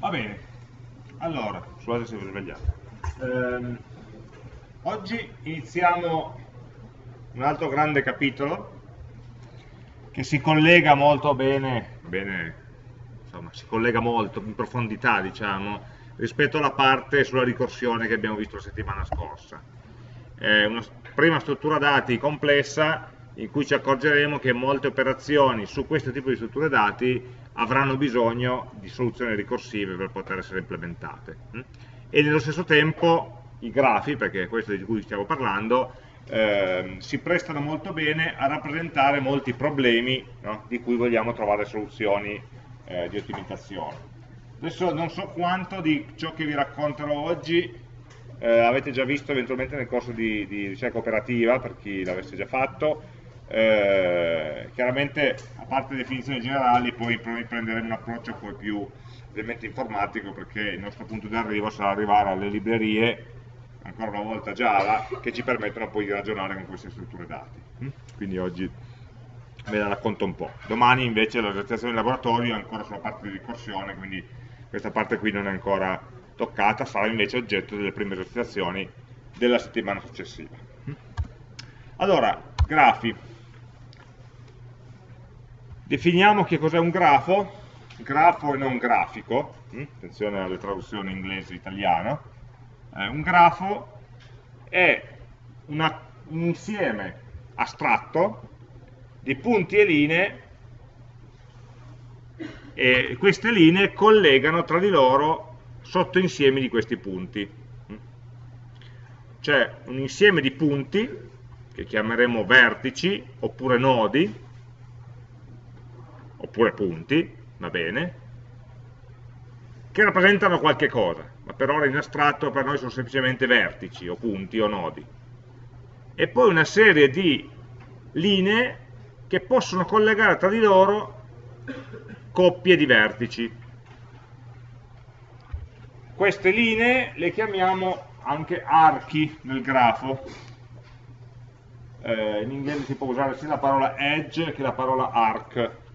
Va bene, allora, scusate se vi svegliate. Ehm, oggi iniziamo un altro grande capitolo che si collega molto bene, bene insomma, si collega molto in profondità, diciamo, rispetto alla parte sulla ricorsione che abbiamo visto la settimana scorsa. È una prima struttura dati complessa in cui ci accorgeremo che molte operazioni su questo tipo di strutture dati avranno bisogno di soluzioni ricorsive per poter essere implementate. Mm? E nello stesso tempo i grafi, perché è questo di cui stiamo parlando, eh, si prestano molto bene a rappresentare molti problemi no? di cui vogliamo trovare soluzioni eh, di ottimizzazione. Adesso non so quanto di ciò che vi racconterò oggi eh, avete già visto eventualmente nel corso di, di ricerca operativa, per chi l'avesse già fatto, eh, chiaramente a parte definizioni generali poi prenderemo un approccio poi più ovviamente informatico perché il nostro punto di arrivo sarà arrivare alle librerie ancora una volta Java che ci permettono poi di ragionare con queste strutture dati mm? quindi oggi ve la racconto un po' domani invece la realizzazione in laboratorio è ancora sulla parte di ricorsione quindi questa parte qui non è ancora toccata sarà invece oggetto delle prime esercitazioni della settimana successiva mm? allora, grafi Definiamo che cos'è un grafo, grafo e non grafico, mm? attenzione alle traduzioni inglese e italiano, eh, un grafo è una, un insieme astratto di punti e linee e queste linee collegano tra di loro sottoinsiemi di questi punti. C'è un insieme di punti, che chiameremo vertici, oppure nodi, oppure punti, va bene, che rappresentano qualche cosa, ma per ora in astratto per noi sono semplicemente vertici o punti o nodi. E poi una serie di linee che possono collegare tra di loro coppie di vertici. Queste linee le chiamiamo anche archi nel grafo. Eh, in inglese si può usare sia la parola edge che la parola arc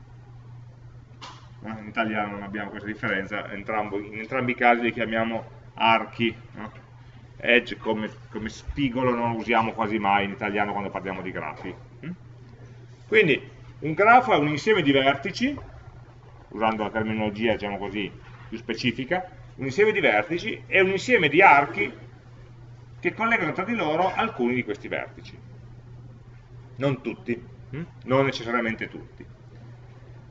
in italiano non abbiamo questa differenza, entrambo, in entrambi i casi li chiamiamo archi, no? edge come, come, spigolo non lo usiamo quasi mai in italiano quando parliamo di grafi. Mm? Quindi un grafo è un insieme di vertici, usando la terminologia diciamo così più specifica, un insieme di vertici e un insieme di archi che collegano tra di loro alcuni di questi vertici. Non tutti, mm? non necessariamente tutti.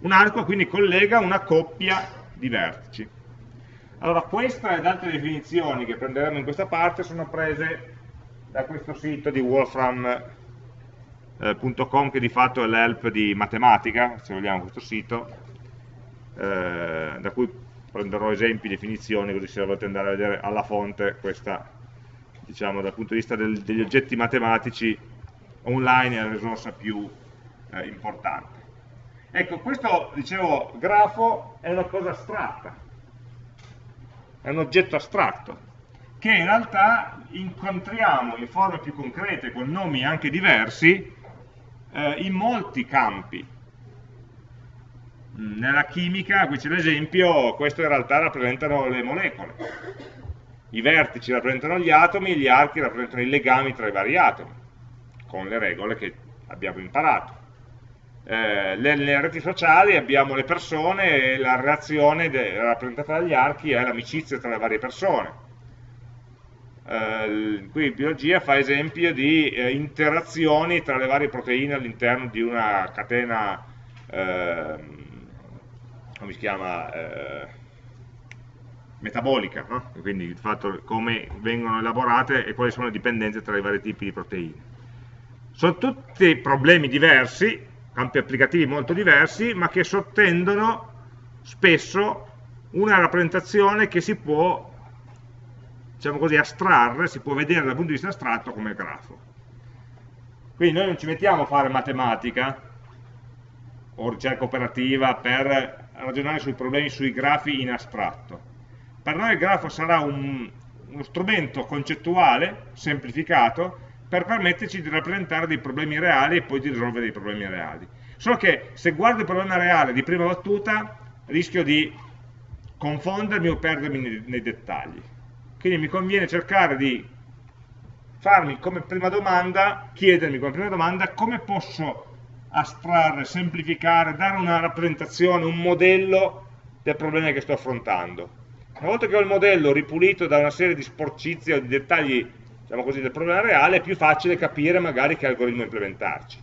Un arco quindi collega una coppia di vertici. Allora questa ed altre definizioni che prenderemo in questa parte sono prese da questo sito di wolfram.com che di fatto è l'help di matematica, se vogliamo questo sito, eh, da cui prenderò esempi, definizioni, così se volete andare a vedere alla fonte questa, diciamo dal punto di vista del, degli oggetti matematici online è la risorsa più eh, importante. Ecco, questo, dicevo, grafo è una cosa astratta, è un oggetto astratto, che in realtà incontriamo in forme più concrete, con nomi anche diversi, eh, in molti campi. Nella chimica, qui c'è l'esempio, questo in realtà rappresentano le molecole. I vertici rappresentano gli atomi gli archi rappresentano i legami tra i vari atomi, con le regole che abbiamo imparato eh, nelle reti sociali abbiamo le persone e la reazione rappresentata dagli archi è l'amicizia tra le varie persone. Eh, qui in biologia fa esempio di eh, interazioni tra le varie proteine all'interno di una catena, ehm, come si chiama, eh, metabolica, no? quindi il fatto come vengono elaborate e quali sono le dipendenze tra i vari tipi di proteine. Sono tutti problemi diversi, campi applicativi molto diversi, ma che sottendono spesso una rappresentazione che si può, diciamo così, astrarre, si può vedere dal punto di vista astratto come grafo. Quindi noi non ci mettiamo a fare matematica o ricerca operativa per ragionare sui problemi sui grafi in astratto. Per noi il grafo sarà un, uno strumento concettuale, semplificato, per permetterci di rappresentare dei problemi reali e poi di risolvere dei problemi reali. Solo che se guardo il problema reale di prima battuta rischio di confondermi o perdermi nei, nei dettagli. Quindi mi conviene cercare di farmi come prima domanda, chiedermi come prima domanda come posso astrarre, semplificare, dare una rappresentazione, un modello del problema che sto affrontando. Una volta che ho il modello ripulito da una serie di sporcizie o di dettagli diciamo così, del problema reale, è più facile capire magari che algoritmo implementarci.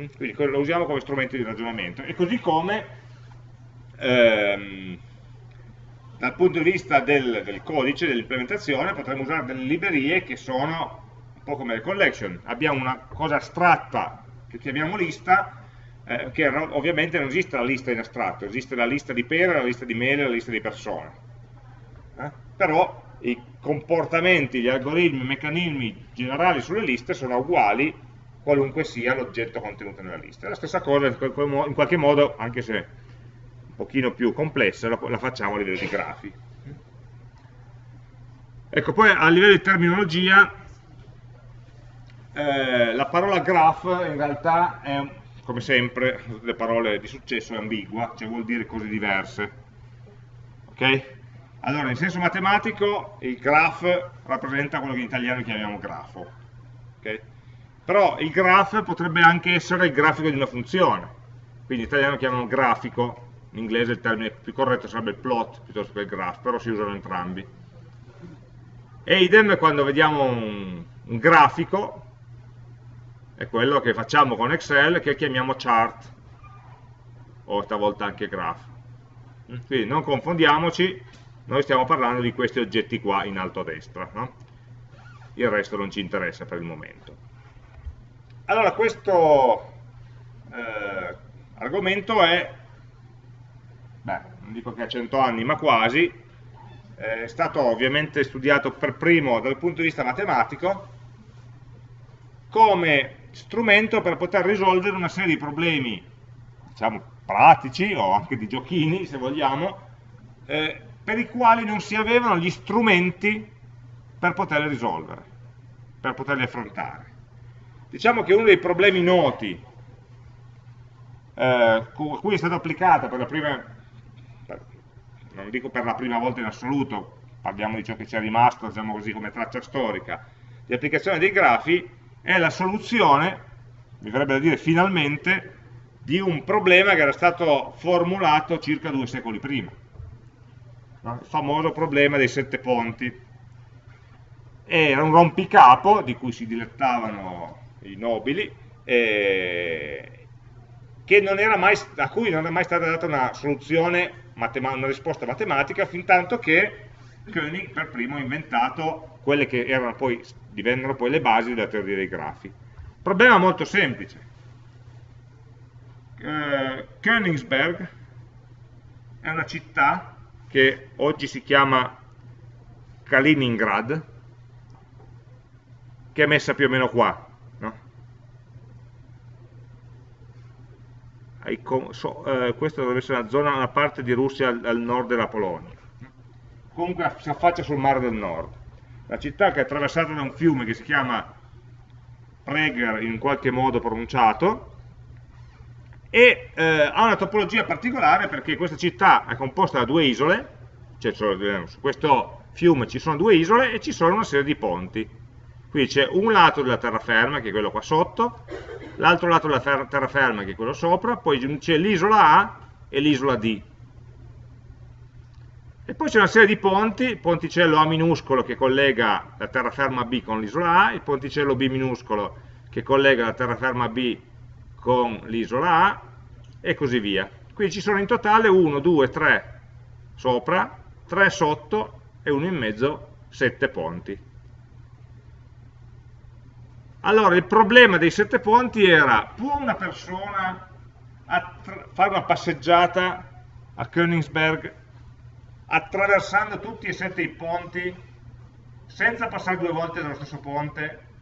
Mm? Quindi lo usiamo come strumento di ragionamento. E così come ehm, dal punto di vista del, del codice, dell'implementazione, potremmo usare delle librerie che sono un po' come le collection. Abbiamo una cosa astratta che chiamiamo lista, eh, che ovviamente non esiste la lista in astratto, esiste la lista di pere, la lista di mele, la lista di persone. Eh? Però i comportamenti, gli algoritmi, i meccanismi generali sulle liste sono uguali qualunque sia l'oggetto contenuto nella lista. La stessa cosa in qualche modo, anche se un pochino più complessa, la facciamo a livello di grafi. Ecco, poi a livello di terminologia, eh, la parola graph in realtà è, come sempre, le parole di successo è ambigua, cioè vuol dire cose diverse. Ok? Allora, in senso matematico, il graph rappresenta quello che in italiano chiamiamo grafo. Okay? Però il graph potrebbe anche essere il grafico di una funzione. Quindi in italiano chiamano grafico, in inglese il termine più corretto sarebbe il plot piuttosto che il graph, però si usano entrambi. E idem quando vediamo un, un grafico, è quello che facciamo con Excel, che chiamiamo chart, o stavolta anche graph. Quindi non confondiamoci, noi stiamo parlando di questi oggetti qua in alto a destra, no? il resto non ci interessa per il momento. Allora questo eh, argomento è, beh, non dico che ha 100 anni, ma quasi, è stato ovviamente studiato per primo dal punto di vista matematico come strumento per poter risolvere una serie di problemi, diciamo, pratici o anche di giochini, se vogliamo, eh, per i quali non si avevano gli strumenti per poterli risolvere, per poterli affrontare. Diciamo che uno dei problemi noti eh, a cui è stata applicata per la prima, per, non dico per la prima volta in assoluto, parliamo di ciò che ci è rimasto, diciamo così, come traccia storica, di applicazione dei grafi, è la soluzione, mi verrebbe da dire finalmente, di un problema che era stato formulato circa due secoli prima no? il famoso problema dei sette ponti. Era un rompicapo di cui si dilettavano i nobili, eh, mai, a cui non è mai stata data una soluzione, una risposta matematica, fin tanto che Koenig per primo ha inventato quelle che poi, divennero poi le basi della teoria dei grafi. Problema molto semplice. Eh, Königsberg è una città che oggi si chiama Kaliningrad, che è messa più o meno qua. No? So, eh, questa dovrebbe essere una zona, una parte di Russia al, al nord della Polonia. Comunque si affaccia sul mare del nord. La città che è attraversata da un fiume che si chiama Prager in qualche modo pronunciato, e eh, ha una topologia particolare perché questa città è composta da due isole, cioè su questo fiume ci sono due isole e ci sono una serie di ponti. Qui c'è un lato della terraferma, che è quello qua sotto, l'altro lato della terraferma, che è quello sopra, poi c'è l'isola A e l'isola D. E poi c'è una serie di ponti, il ponticello A minuscolo che collega la terraferma B con l'isola A, il ponticello B minuscolo che collega la terraferma B con l'isola A e così via. Qui ci sono in totale 1, 2, 3 sopra, 3 sotto e uno in mezzo, 7 ponti. Allora, il problema dei 7 ponti era, può una persona fare una passeggiata a Königsberg attraversando tutti e sette i ponti senza passare due volte dallo stesso ponte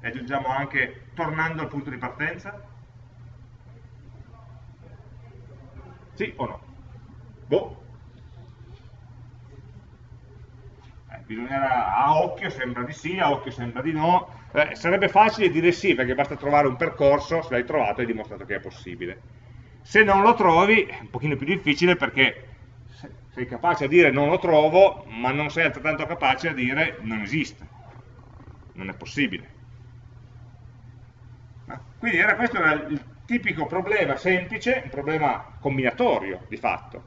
e aggiungiamo anche tornando al punto di partenza? Sì o no? Boh. Eh, bisognerà, a occhio sembra di sì, a occhio sembra di no. Eh, sarebbe facile dire sì, perché basta trovare un percorso, se l'hai trovato hai dimostrato che è possibile. Se non lo trovi è un pochino più difficile perché sei capace a dire non lo trovo, ma non sei altrettanto capace a dire non esiste, non è possibile. Quindi era questo era il tipico problema semplice, un problema combinatorio di fatto,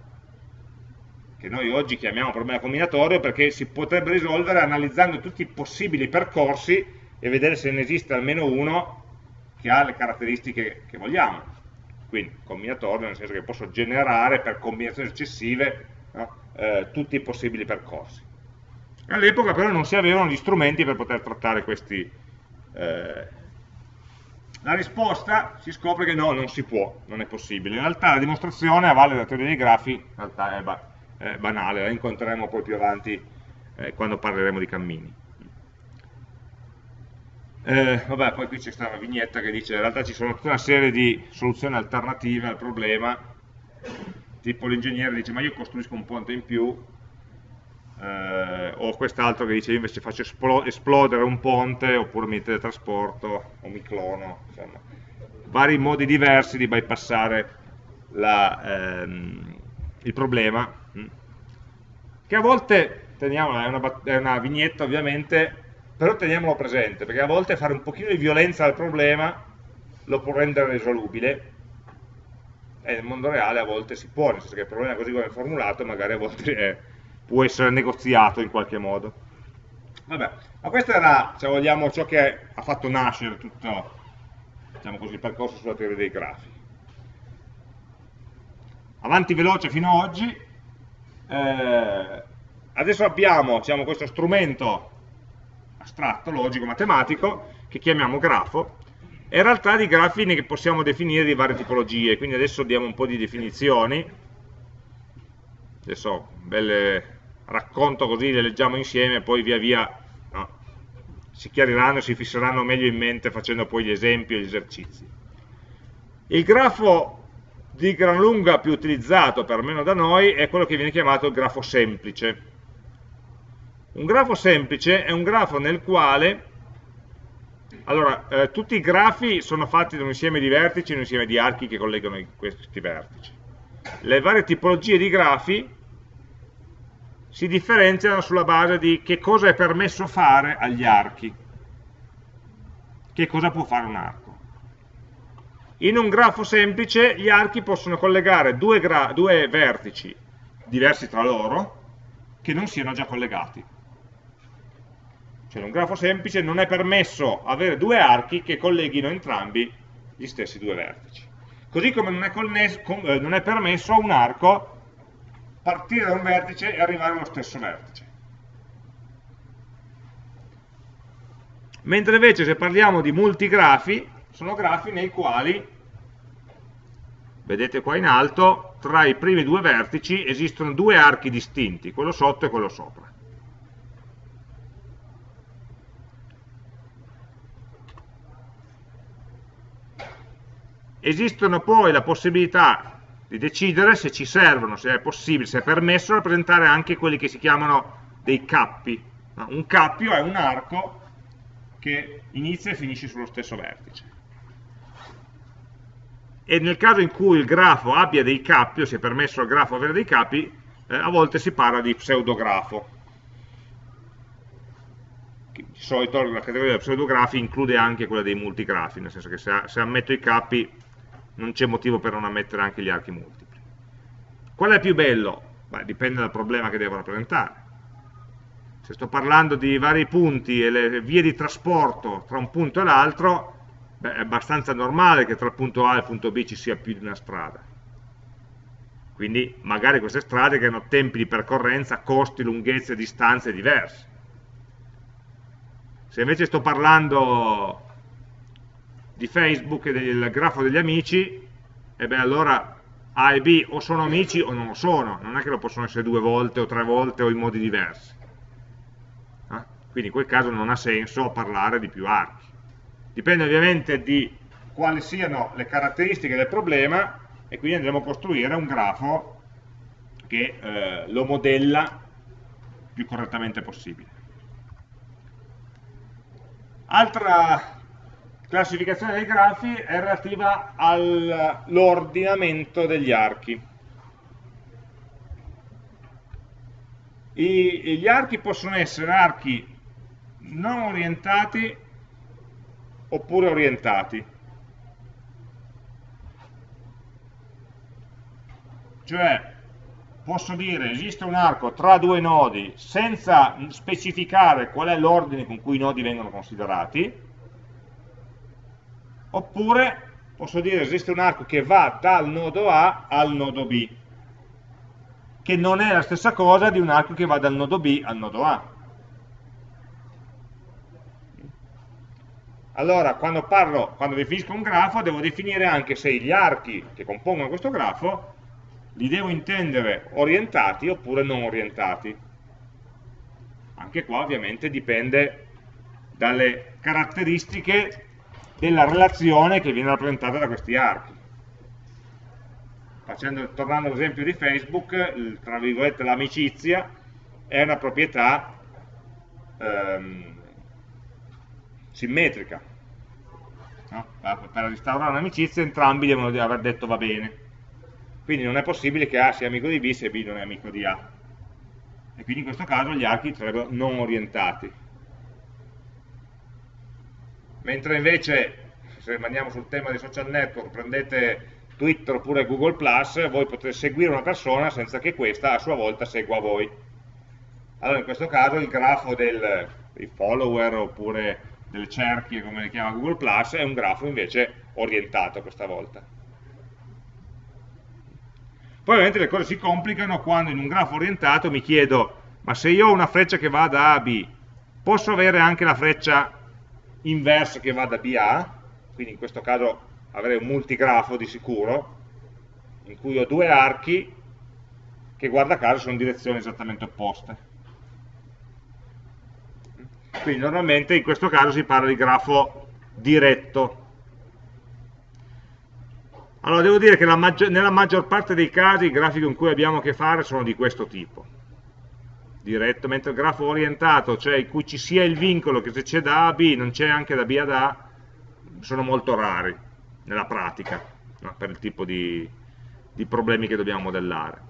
che noi oggi chiamiamo problema combinatorio perché si potrebbe risolvere analizzando tutti i possibili percorsi e vedere se ne esiste almeno uno che ha le caratteristiche che vogliamo. Quindi combinatorio nel senso che posso generare per combinazioni successive no, eh, tutti i possibili percorsi. All'epoca però non si avevano gli strumenti per poter trattare questi, eh, la risposta si scopre che no, non si può, non è possibile. In realtà la dimostrazione a valle della teoria dei grafi in realtà è, ba è banale, la incontreremo poi più avanti eh, quando parleremo di cammini. Eh, vabbè, poi qui c'è una vignetta che dice in realtà ci sono tutta una serie di soluzioni alternative al problema, tipo l'ingegnere dice ma io costruisco un ponte in più, eh, o quest'altro che dice io invece faccio esplodere un ponte oppure mi teletrasporto o mi clono, insomma, vari modi diversi di bypassare la, ehm, il problema, mm. che a volte, teniamola, è una, è una vignetta ovviamente, però teniamolo presente, perché a volte fare un pochino di violenza al problema lo può rendere risolubile, e nel mondo reale a volte si può, nel senso che il problema così come è formulato magari a volte è può essere negoziato in qualche modo. Vabbè, ma questo era, se vogliamo, ciò che ha fatto nascere tutto diciamo così, il percorso sulla teoria dei grafi. Avanti veloce fino ad oggi, eh, adesso abbiamo diciamo, questo strumento astratto, logico, matematico, che chiamiamo grafo, e in realtà di grafi ne possiamo definire di varie tipologie, quindi adesso diamo un po' di definizioni, adesso belle racconto così, le leggiamo insieme e poi via via no, si chiariranno e si fisseranno meglio in mente facendo poi gli esempi e gli esercizi. Il grafo di gran lunga più utilizzato, perlomeno da noi, è quello che viene chiamato il grafo semplice. Un grafo semplice è un grafo nel quale allora, eh, tutti i grafi sono fatti da un insieme di vertici e un insieme di archi che collegano questi vertici. Le varie tipologie di grafi si differenziano sulla base di che cosa è permesso fare agli archi, che cosa può fare un arco. In un grafo semplice gli archi possono collegare due, due vertici diversi tra loro che non siano già collegati. Cioè in un grafo semplice non è permesso avere due archi che colleghino entrambi gli stessi due vertici. Così come non è, eh, non è permesso un arco partire da un vertice e arrivare allo stesso vertice. Mentre invece se parliamo di multigrafi, sono grafi nei quali, vedete qua in alto, tra i primi due vertici esistono due archi distinti, quello sotto e quello sopra. Esistono poi la possibilità di decidere se ci servono, se è possibile, se è permesso rappresentare anche quelli che si chiamano dei cappi. Un cappio è un arco che inizia e finisce sullo stesso vertice. E nel caso in cui il grafo abbia dei cappi, o sia permesso al grafo avere dei capi, eh, a volte si parla di pseudografo. Di solito la categoria dei pseudografi include anche quella dei multigrafi, nel senso che se, se ammetto i cappi non c'è motivo per non ammettere anche gli archi multipli. Qual è più bello? Beh, dipende dal problema che devo rappresentare. Se sto parlando di vari punti e le vie di trasporto tra un punto e l'altro, è abbastanza normale che tra il punto A e il punto B ci sia più di una strada. Quindi magari queste strade che hanno tempi di percorrenza, costi, lunghezze, distanze diverse. Se invece sto parlando di Facebook e del grafo degli amici, e beh allora A e B o sono amici o non lo sono, non è che lo possono essere due volte o tre volte o in modi diversi. Eh? Quindi in quel caso non ha senso parlare di più archi. Dipende ovviamente di quali siano le caratteristiche del problema e quindi andremo a costruire un grafo che eh, lo modella più correttamente possibile. Altra classificazione dei grafi è relativa all'ordinamento degli archi. I, gli archi possono essere archi non orientati oppure orientati. Cioè, posso dire esiste un arco tra due nodi senza specificare qual è l'ordine con cui i nodi vengono considerati, oppure posso dire esiste un arco che va dal nodo A al nodo B, che non è la stessa cosa di un arco che va dal nodo B al nodo A. Allora, quando, parlo, quando definisco un grafo, devo definire anche se gli archi che compongono questo grafo li devo intendere orientati oppure non orientati. Anche qua ovviamente dipende dalle caratteristiche della relazione che viene rappresentata da questi archi. Facendo, tornando all'esempio di Facebook, tra virgolette l'amicizia è una proprietà ehm, simmetrica. No? Per instaurare un'amicizia entrambi devono aver detto va bene quindi non è possibile che A sia amico di B se B non è amico di A. E quindi in questo caso gli archi sarebbero non orientati. Mentre invece, se rimaniamo sul tema dei social network, prendete Twitter oppure Google+, voi potete seguire una persona senza che questa a sua volta segua voi. Allora in questo caso il grafo del, dei follower oppure delle cerchie, come le chiama Google+, è un grafo invece orientato questa volta. Poi ovviamente le cose si complicano quando in un grafo orientato mi chiedo, ma se io ho una freccia che va da A a B, posso avere anche la freccia inversa che va da B a? Quindi in questo caso avrei un multigrafo di sicuro, in cui ho due archi che guarda caso sono in direzioni esattamente opposte. Quindi normalmente in questo caso si parla di grafo diretto, allora, devo dire che maggior, nella maggior parte dei casi i grafici con cui abbiamo a che fare sono di questo tipo. Diretto, mentre il grafo orientato, cioè in cui ci sia il vincolo che se c'è da A a B non c'è anche da B ad A, sono molto rari nella pratica, no? per il tipo di, di, problemi che dobbiamo modellare.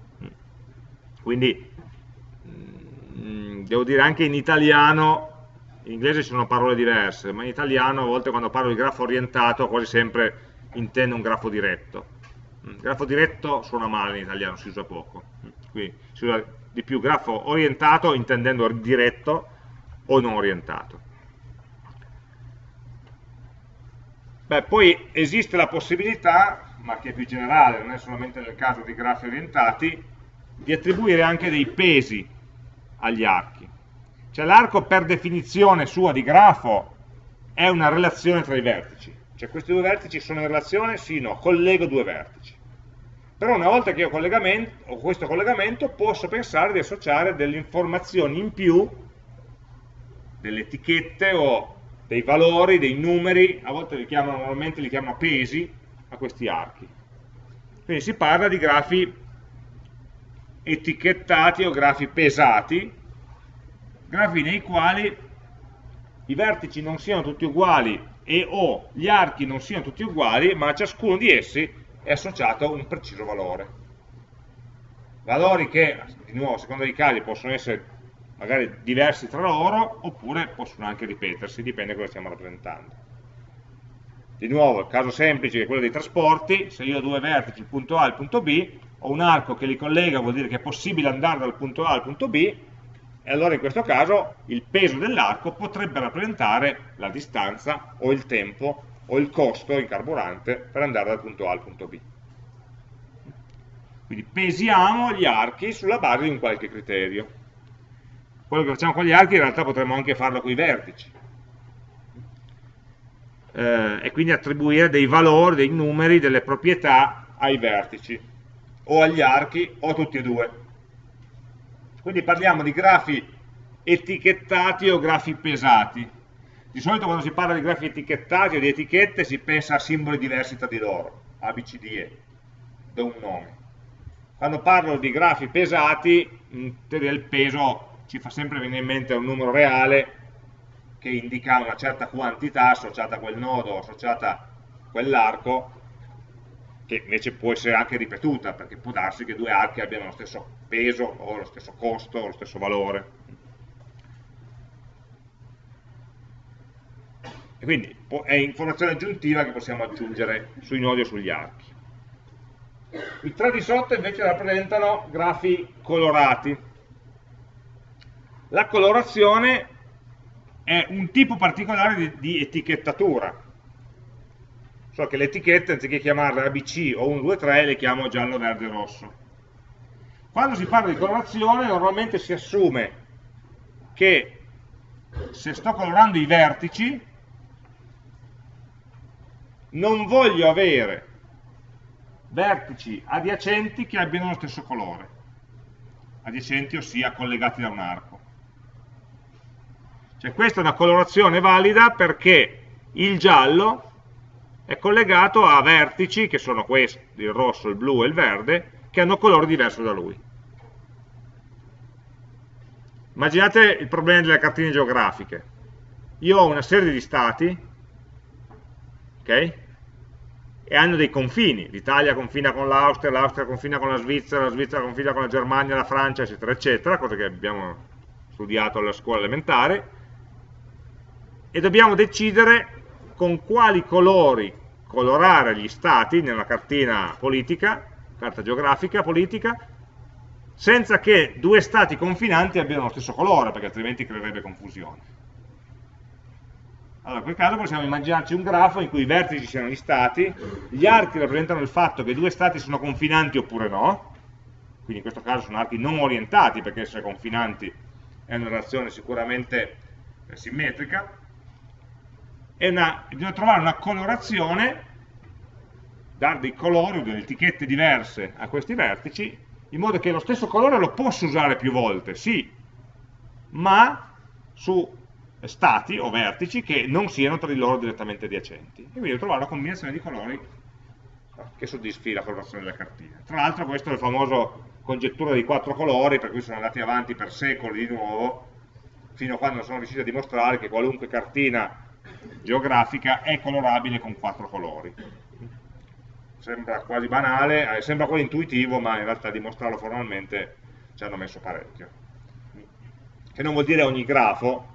Quindi, mm, devo dire anche in italiano, in inglese ci sono parole diverse, ma in italiano a volte quando parlo di grafo orientato quasi sempre intende un grafo diretto. Il mm, grafo diretto suona male in italiano, si usa poco. Mm, Qui si usa di più grafo orientato intendendo diretto o non orientato. Beh, poi esiste la possibilità, ma che è più generale, non è solamente nel caso di grafi orientati, di attribuire anche dei pesi agli archi. Cioè l'arco per definizione sua di grafo è una relazione tra i vertici cioè questi due vertici sono in relazione? Sì, no, collego due vertici. Però una volta che ho, ho questo collegamento posso pensare di associare delle informazioni in più, delle etichette o dei valori, dei numeri, a volte li chiamano, normalmente li chiamano pesi, a questi archi. Quindi si parla di grafi etichettati o grafi pesati, grafi nei quali i vertici non siano tutti uguali e o gli archi non siano tutti uguali, ma ciascuno di essi è associato un preciso valore. Valori che, di nuovo, a seconda dei casi, possono essere magari diversi tra loro, oppure possono anche ripetersi, dipende da cosa stiamo rappresentando. Di nuovo, il caso semplice è quello dei trasporti, se io ho due vertici, il punto A e il punto B, ho un arco che li collega, vuol dire che è possibile andare dal punto A al punto B, e allora in questo caso il peso dell'arco potrebbe rappresentare la distanza o il tempo o il costo in carburante per andare dal punto A al punto B. Quindi pesiamo gli archi sulla base di un qualche criterio. Quello che facciamo con gli archi in realtà potremmo anche farlo con i vertici. Eh, e quindi attribuire dei valori, dei numeri, delle proprietà ai vertici, o agli archi, o a tutti e due. Quindi parliamo di grafi etichettati o grafi pesati. Di solito quando si parla di grafi etichettati o di etichette si pensa a simboli diversi tra di loro, A, B, C, D, E, do un nome. Quando parlo di grafi pesati, in teoria il peso ci fa sempre venire in mente un numero reale che indica una certa quantità associata a quel nodo, associata a quell'arco, che invece può essere anche ripetuta, perché può darsi che due archi abbiano lo stesso peso o lo stesso costo o lo stesso valore. E quindi è informazione aggiuntiva che possiamo aggiungere sui nodi o sugli archi. I tre di sotto invece rappresentano grafi colorati. La colorazione è un tipo particolare di, di etichettatura, so che le etichette anziché chiamarle ABC o 1, 2, 3 le chiamo giallo, verde, rosso. Quando si parla di colorazione normalmente si assume che se sto colorando i vertici non voglio avere vertici adiacenti che abbiano lo stesso colore, adiacenti ossia collegati da un arco. Cioè questa è una colorazione valida perché il giallo è collegato a vertici, che sono questi, il rosso, il blu e il verde, che hanno colore diverso da lui. Immaginate il problema delle cartine geografiche. Io ho una serie di stati, ok? E hanno dei confini. L'Italia confina con l'Austria, l'Austria confina con la Svizzera, la Svizzera confina con la Germania, la Francia, eccetera, eccetera, cose che abbiamo studiato alla scuola elementare. E dobbiamo decidere con quali colori colorare gli stati nella cartina politica, carta geografica politica, senza che due stati confinanti abbiano lo stesso colore, perché altrimenti creerebbe confusione. Allora, in quel caso possiamo immaginarci un grafo in cui i vertici siano gli stati, gli archi rappresentano il fatto che due stati sono confinanti oppure no, quindi in questo caso sono archi non orientati, perché essere confinanti è una relazione sicuramente simmetrica, è una, bisogna trovare una colorazione, dare dei colori o delle etichette diverse a questi vertici, in modo che lo stesso colore lo posso usare più volte, sì, ma su stati o vertici che non siano tra di loro direttamente adiacenti. E quindi devo trovare una combinazione di colori che soddisfi la colorazione della cartina. Tra l'altro questo è il famoso congettura dei quattro colori, per cui sono andati avanti per secoli di nuovo, fino a quando sono riusciti a dimostrare che qualunque cartina geografica è colorabile con quattro colori. Sembra quasi banale, eh, sembra quasi intuitivo, ma in realtà dimostrarlo formalmente ci hanno messo parecchio. Che non vuol dire ogni grafo,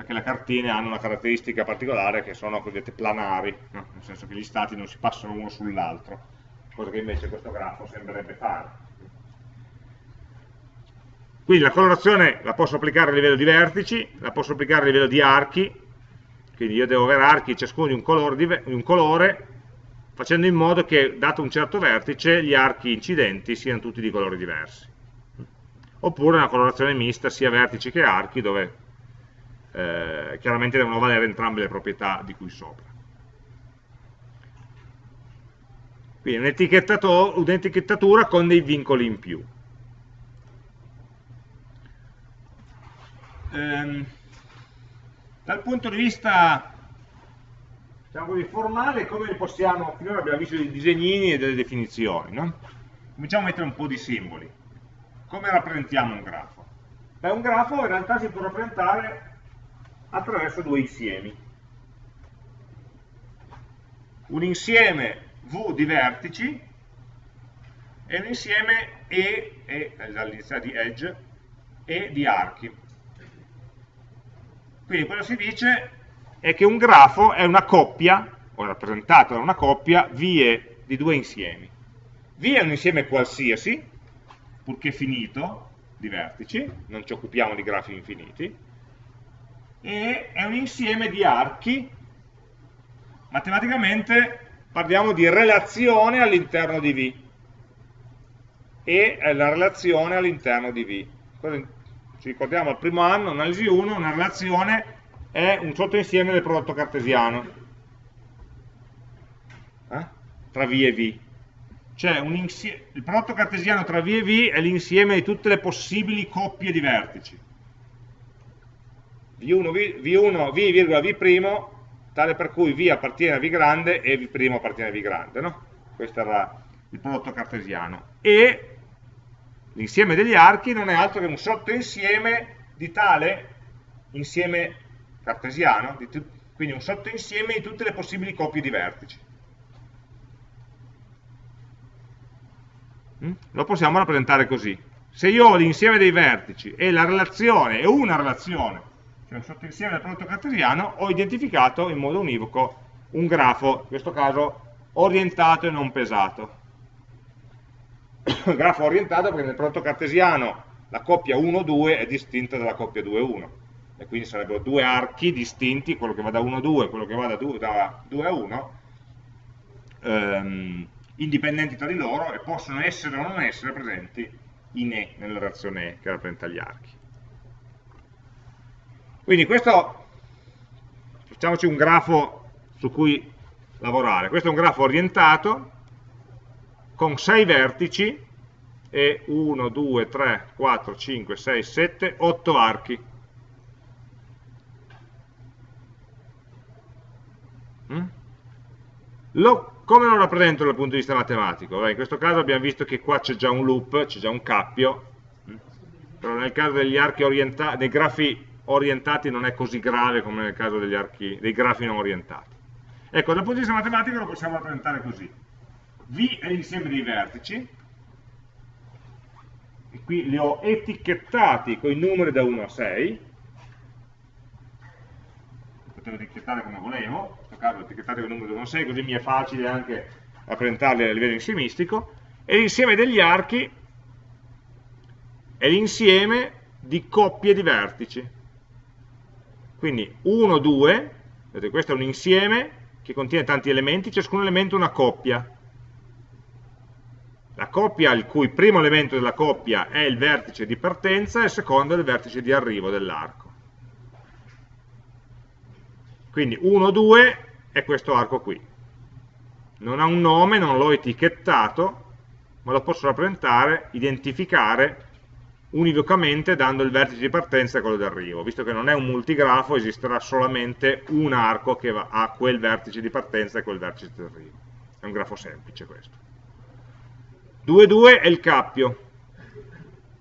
perché le cartine hanno una caratteristica particolare che sono cosiddette planari, no? nel senso che gli stati non si passano uno sull'altro, cosa che invece questo grafo sembrerebbe fare. Quindi la colorazione la posso applicare a livello di vertici, la posso applicare a livello di archi, quindi io devo avere archi ciascuno di un colore, di un colore facendo in modo che dato un certo vertice gli archi incidenti siano tutti di colori diversi oppure una colorazione mista sia vertici che archi dove eh, chiaramente devono valere entrambe le proprietà di cui sopra quindi un'etichettatura con dei vincoli in più ehm, dal punto di vista diciamo così, formale, come possiamo, finora abbiamo visto dei disegnini e delle definizioni, no? cominciamo a mettere un po' di simboli. Come rappresentiamo un grafo? Beh, un grafo in realtà si può rappresentare attraverso due insiemi. Un insieme V di vertici e un insieme E, e dall'iniziale di edge, e di archi. Quindi quello che si dice è che un grafo è una coppia, o rappresentato da una coppia, vie di due insiemi. V è un insieme qualsiasi, purché finito, di vertici, non ci occupiamo di grafi infiniti, e è un insieme di archi, matematicamente parliamo di relazione all'interno di V, e la relazione all'interno di V ci ricordiamo al primo anno, analisi 1, una relazione è un sottoinsieme del prodotto cartesiano eh? tra V e V. Cioè il prodotto cartesiano tra V e V è l'insieme di tutte le possibili coppie di vertici. V1, v, V1, V, V', tale per cui V appartiene a V grande e V' appartiene a V grande. No? Questo era il prodotto cartesiano. E L'insieme degli archi non è altro che un sottoinsieme di tale insieme cartesiano, quindi un sottoinsieme di tutte le possibili coppie di vertici. Mm? Lo possiamo rappresentare così. Se io ho l'insieme dei vertici e la relazione è una relazione, cioè un sottoinsieme del prodotto cartesiano, ho identificato in modo univoco un grafo, in questo caso orientato e non pesato. grafo orientato perché nel prodotto cartesiano la coppia 1-2 è distinta dalla coppia 2-1 e quindi sarebbero due archi distinti, quello che va da 1 a 2 e quello che va da 2, da 2 a 1, ehm, indipendenti tra di loro e possono essere o non essere presenti in E, nella relazione che rappresenta gli archi. Quindi questo, facciamoci un grafo su cui lavorare, questo è un grafo orientato con 6 vertici e 1, 2, 3, 4, 5, 6, 7, 8 archi. Mm? Lo come lo rappresento dal punto di vista matematico? In questo caso abbiamo visto che qua c'è già un loop, c'è già un cappio, però nel caso degli archi orientati, dei grafi orientati non è così grave come nel caso archi, dei grafi non orientati. Ecco, dal punto di vista matematico lo possiamo rappresentare così. V è l'insieme dei vertici, e qui li ho etichettati con i numeri da 1 a 6, potevo etichettare come volevo, caso etichettati con il numero 1 6, così mi è facile anche rappresentarli a livello insiemistico, e l'insieme degli archi è l'insieme di coppie di vertici. Quindi 1, 2, vedete, questo è un insieme che contiene tanti elementi, ciascun elemento una coppia. La coppia il cui primo elemento della coppia è il vertice di partenza e il secondo è il vertice di arrivo dell'arco. Quindi 1, 2 è questo arco qui. Non ha un nome, non l'ho etichettato, ma lo posso rappresentare, identificare univocamente dando il vertice di partenza e quello di arrivo. Visto che non è un multigrafo, esisterà solamente un arco che ha quel vertice di partenza e quel vertice di arrivo. È un grafo semplice questo. 2, 2 è il cappio.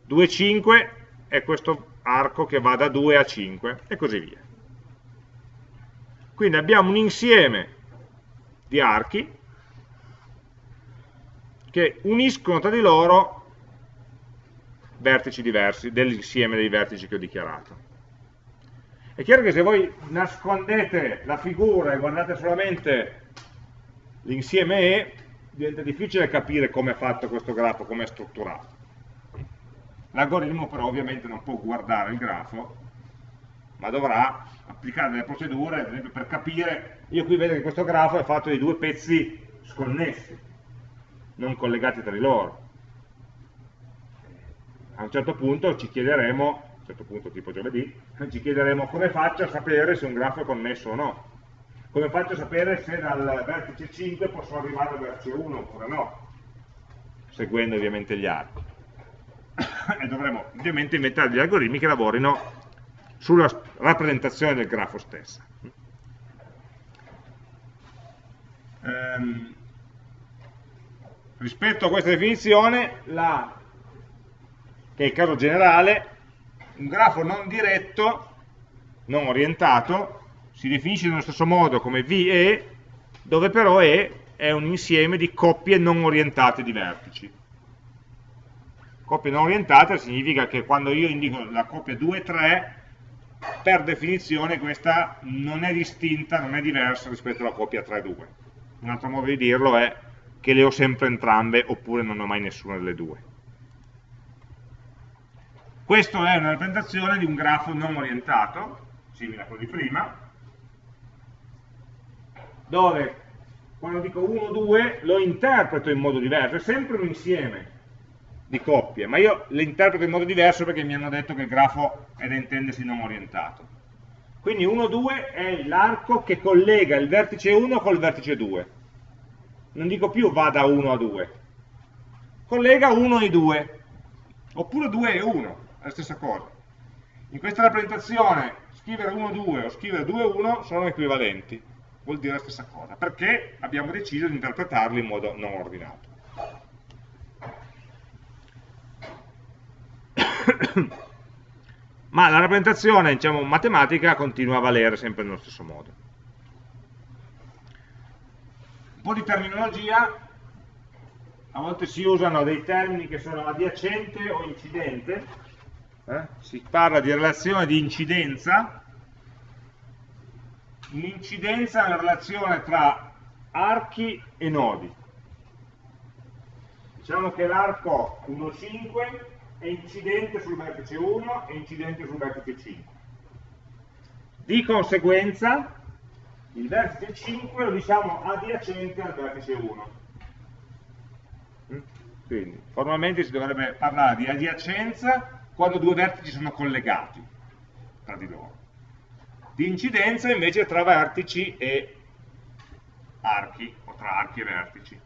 2, 5 è questo arco che va da 2 a 5 e così via. Quindi abbiamo un insieme di archi che uniscono tra di loro vertici diversi dell'insieme dei vertici che ho dichiarato. È chiaro che se voi nascondete la figura e guardate solamente l'insieme E, diventa difficile capire come è fatto questo grafo, come è strutturato. L'algoritmo però ovviamente non può guardare il grafo, ma dovrà applicare delle procedure, ad esempio per capire, io qui vedo che questo grafo è fatto di due pezzi sconnessi, non collegati tra di loro. A un certo punto ci chiederemo, a un certo punto tipo giovedì, ci chiederemo come faccio a sapere se un grafo è connesso o no. Come faccio a sapere se dal vertice 5 posso arrivare al vertice 1 oppure no, seguendo ovviamente gli archi. e dovremo ovviamente inventare degli algoritmi che lavorino sulla rappresentazione del grafo stessa. Ehm, rispetto a questa definizione, la, che è il caso generale, un grafo non diretto, non orientato, si definisce nello stesso modo come VE, dove però E è un insieme di coppie non orientate di vertici. Coppie non orientate significa che quando io indico la coppia 2 3, per definizione questa non è distinta, non è diversa rispetto alla coppia 3-2. Un altro modo di dirlo è che le ho sempre entrambe oppure non ho mai nessuna delle due. Questa è una rappresentazione di un grafo non orientato, simile a quello di prima, dove quando dico 1, 2 lo interpreto in modo diverso, è sempre un insieme, di coppie, ma io le interpreto in modo diverso perché mi hanno detto che il grafo è da intendersi non orientato. Quindi 1, 2 è l'arco che collega il vertice 1 col vertice 2. Non dico più va da 1 a 2. Collega 1 e 2. Oppure 2 e 1, è la stessa cosa. In questa rappresentazione scrivere 1, 2 o scrivere 2, 1 sono equivalenti. Vuol dire la stessa cosa, perché abbiamo deciso di interpretarli in modo non ordinato. ma la rappresentazione diciamo, matematica continua a valere sempre nello stesso modo. Un po' di terminologia, a volte si usano dei termini che sono adiacente o incidente, eh? si parla di relazione di incidenza, l'incidenza è una relazione tra archi e nodi. Diciamo che l'arco 1, 5 è incidente sul vertice 1 e incidente sul vertice 5. Di conseguenza, il vertice 5 lo diciamo adiacente al vertice 1. Mm? Quindi, formalmente si dovrebbe parlare di adiacenza quando due vertici sono collegati tra di loro. Di incidenza invece tra vertici e archi, o tra archi e vertici.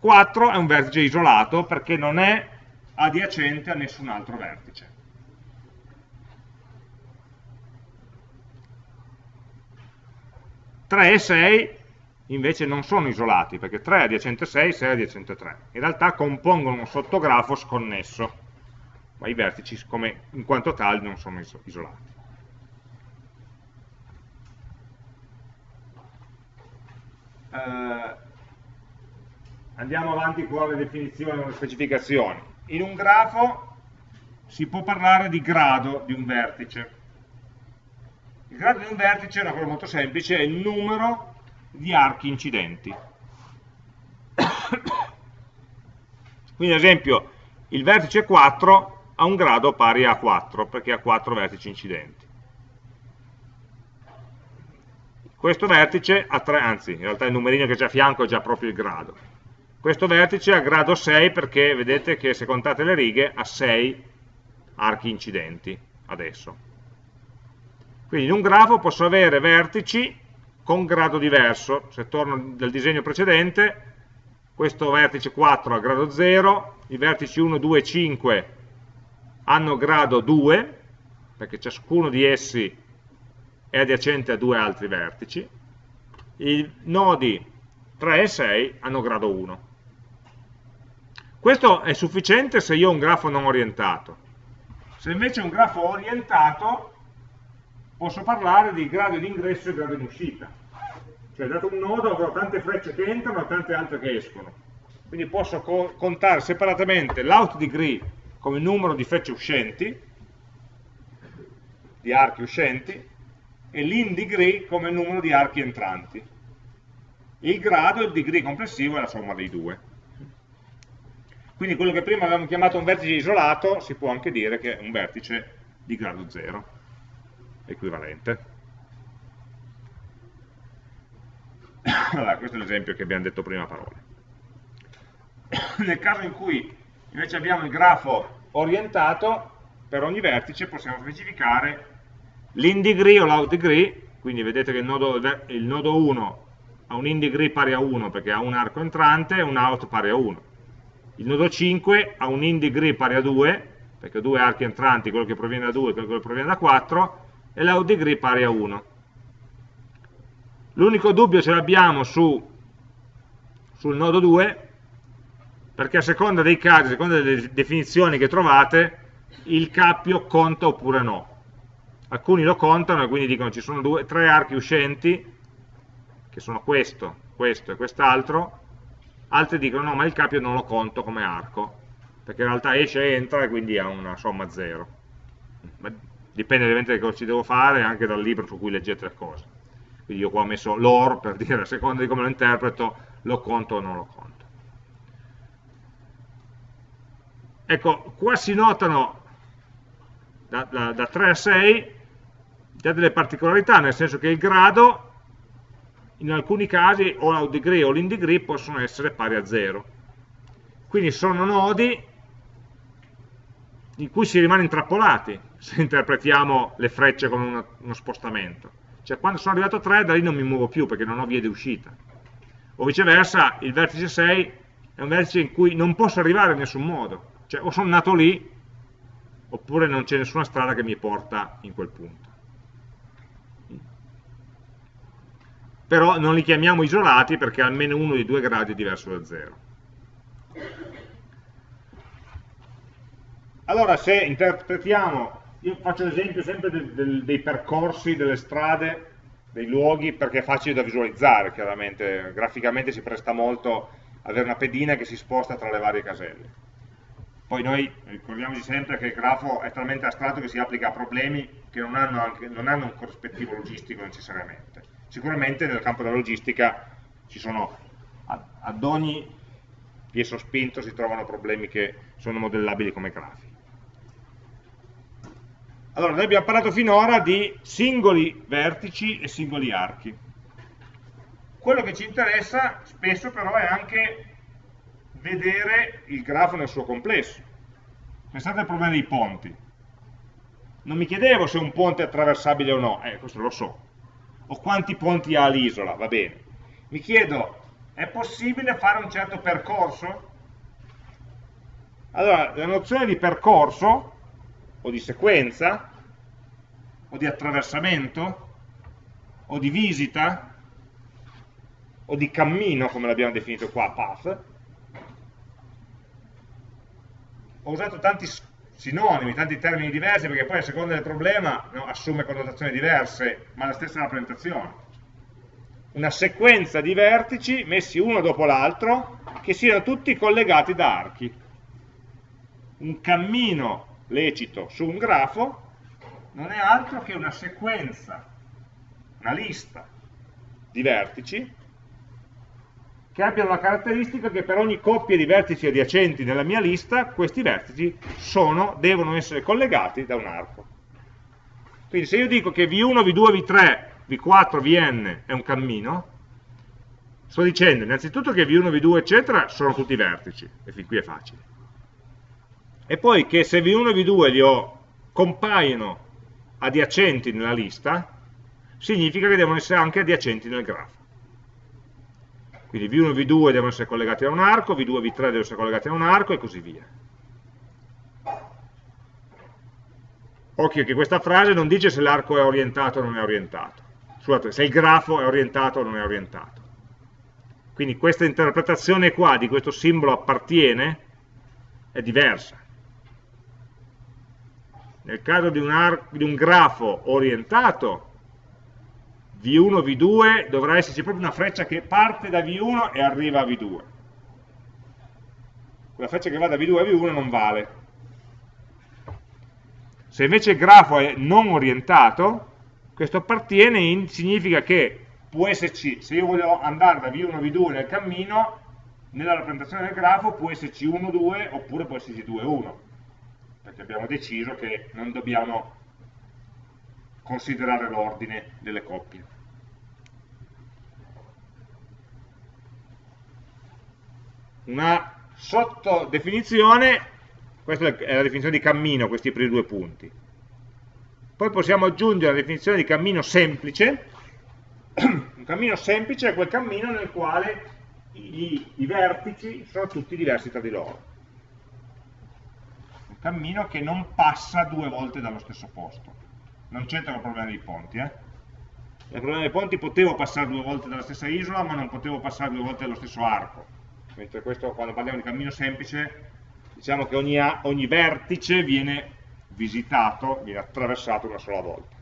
4 è un vertice isolato perché non è adiacente a nessun altro vertice. Tre e 6 invece non sono isolati, perché 3 è adiacente 6, 6 è adiacente 3. In realtà compongono un sottografo sconnesso, ma i vertici come, in quanto tali non sono isolati. Uh, andiamo avanti con le definizioni e le specificazioni. In un grafo si può parlare di grado di un vertice. Il grado di un vertice è una cosa molto semplice, è il numero di archi incidenti. Quindi ad esempio il vertice 4 ha un grado pari a 4 perché ha 4 vertici incidenti. Questo vertice ha 3, anzi in realtà il numerino che c'è a fianco è già proprio il grado. Questo vertice ha grado 6 perché vedete che se contate le righe ha 6 archi incidenti adesso. Quindi in un grafo posso avere vertici con grado diverso. Se torno dal disegno precedente, questo vertice 4 ha grado 0, i vertici 1, 2 e 5 hanno grado 2, perché ciascuno di essi è adiacente a due altri vertici, i nodi 3 e 6 hanno grado 1. Questo è sufficiente se io ho un grafo non orientato. Se invece ho un grafo orientato, posso parlare di grado di ingresso e grado di uscita. Cioè, dato un nodo avrò tante frecce che entrano e tante altre che escono. Quindi posso co contare separatamente l'out degree come numero di frecce uscenti, di archi uscenti, e l'in degree come numero di archi entranti. Il grado, il degree complessivo, è la somma dei due. Quindi quello che prima avevamo chiamato un vertice isolato si può anche dire che è un vertice di grado 0, equivalente. Allora, questo è l'esempio che abbiamo detto prima parole. Nel caso in cui invece abbiamo il grafo orientato, per ogni vertice possiamo specificare l'in degree o l'out degree, quindi vedete che il nodo, il nodo 1 ha un in degree pari a 1 perché ha un arco entrante e un out pari a 1 il nodo 5 ha un in degree pari a 2, perché ha due archi entranti, quello che proviene da 2 e quello che proviene da 4, e l'out degree pari a 1. L'unico dubbio ce l'abbiamo su, sul nodo 2, perché a seconda dei casi, a seconda delle definizioni che trovate, il cappio conta oppure no. Alcuni lo contano e quindi dicono ci sono due, tre archi uscenti, che sono questo, questo e quest'altro, altri dicono no, ma il capio non lo conto come arco, perché in realtà esce e entra e quindi ha una somma zero. Ma dipende ovviamente da cosa ci devo fare, anche dal libro su cui leggete le cose. Quindi io qua ho messo l'or per dire a seconda di come lo interpreto, lo conto o non lo conto. Ecco, qua si notano da, da, da 3 a 6 già delle particolarità, nel senso che il grado in alcuni casi o l'out degree o l'in degree possono essere pari a 0. Quindi sono nodi in cui si rimane intrappolati se interpretiamo le frecce come uno spostamento. Cioè quando sono arrivato a 3 da lì non mi muovo più perché non ho vie di uscita. O viceversa il vertice 6 è un vertice in cui non posso arrivare in nessun modo. Cioè o sono nato lì oppure non c'è nessuna strada che mi porta in quel punto. però non li chiamiamo isolati perché almeno uno dei due gradi è diverso da 0. Allora se interpretiamo, io faccio l'esempio sempre del, del, dei percorsi, delle strade dei luoghi perché è facile da visualizzare, chiaramente, graficamente si presta molto avere una pedina che si sposta tra le varie caselle. Poi noi ricordiamoci sempre che il grafo è talmente astratto che si applica a problemi che non hanno, anche, non hanno un corrispettivo logistico necessariamente. Sicuramente nel campo della logistica ci sono, ad ogni piezo spinto si trovano problemi che sono modellabili come grafi. Allora, noi abbiamo parlato finora di singoli vertici e singoli archi. Quello che ci interessa spesso però è anche vedere il grafo nel suo complesso. Pensate al problema dei ponti. Non mi chiedevo se un ponte è attraversabile o no, eh, questo lo so. O quanti ponti ha l'isola, va bene. Mi chiedo, è possibile fare un certo percorso? Allora, la nozione di percorso, o di sequenza, o di attraversamento, o di visita, o di cammino, come l'abbiamo definito qua, path, ho usato tanti sinonimi, tanti termini diversi, perché poi a seconda del problema no, assume connotazioni diverse, ma la stessa rappresentazione. Una sequenza di vertici messi uno dopo l'altro, che siano tutti collegati da archi. Un cammino lecito su un grafo non è altro che una sequenza, una lista di vertici che abbiano la caratteristica che per ogni coppia di vertici adiacenti nella mia lista, questi vertici sono, devono essere collegati da un arco. Quindi se io dico che V1, V2, V3, V4, Vn è un cammino, sto dicendo innanzitutto che V1, V2, eccetera, sono tutti vertici, e fin qui è facile. E poi che se V1 e V2 li ho, compaiono adiacenti nella lista, significa che devono essere anche adiacenti nel grafo. Quindi V1 e V2 devono essere collegati a un arco, V2 e V3 devono essere collegati a un arco e così via. Occhio che questa frase non dice se l'arco è orientato o non è orientato. Scusate, se il grafo è orientato o non è orientato. Quindi questa interpretazione qua di questo simbolo appartiene è diversa. Nel caso di un, di un grafo orientato, V1, V2, dovrà esserci proprio una freccia che parte da V1 e arriva a V2. Quella freccia che va da V2 a V1 non vale. Se invece il grafo è non orientato, questo appartiene in, significa che può esserci, se io voglio andare da V1 a V2 nel cammino, nella rappresentazione del grafo può esserci 1, 2 oppure può esserci 2, 1 perché abbiamo deciso che non dobbiamo considerare l'ordine delle coppie. Una sottodefinizione, questa è la definizione di cammino, questi primi due punti. Poi possiamo aggiungere la definizione di cammino semplice. Un cammino semplice è quel cammino nel quale i, i vertici sono tutti diversi tra di loro. Cammino che non passa due volte dallo stesso posto non c'entra il problema dei ponti, eh? Il problema dei ponti potevo passare due volte dalla stessa isola, ma non potevo passare due volte dallo stesso arco. Mentre questo, quando parliamo di cammino semplice, diciamo che ogni, ogni vertice viene visitato, viene attraversato una sola volta.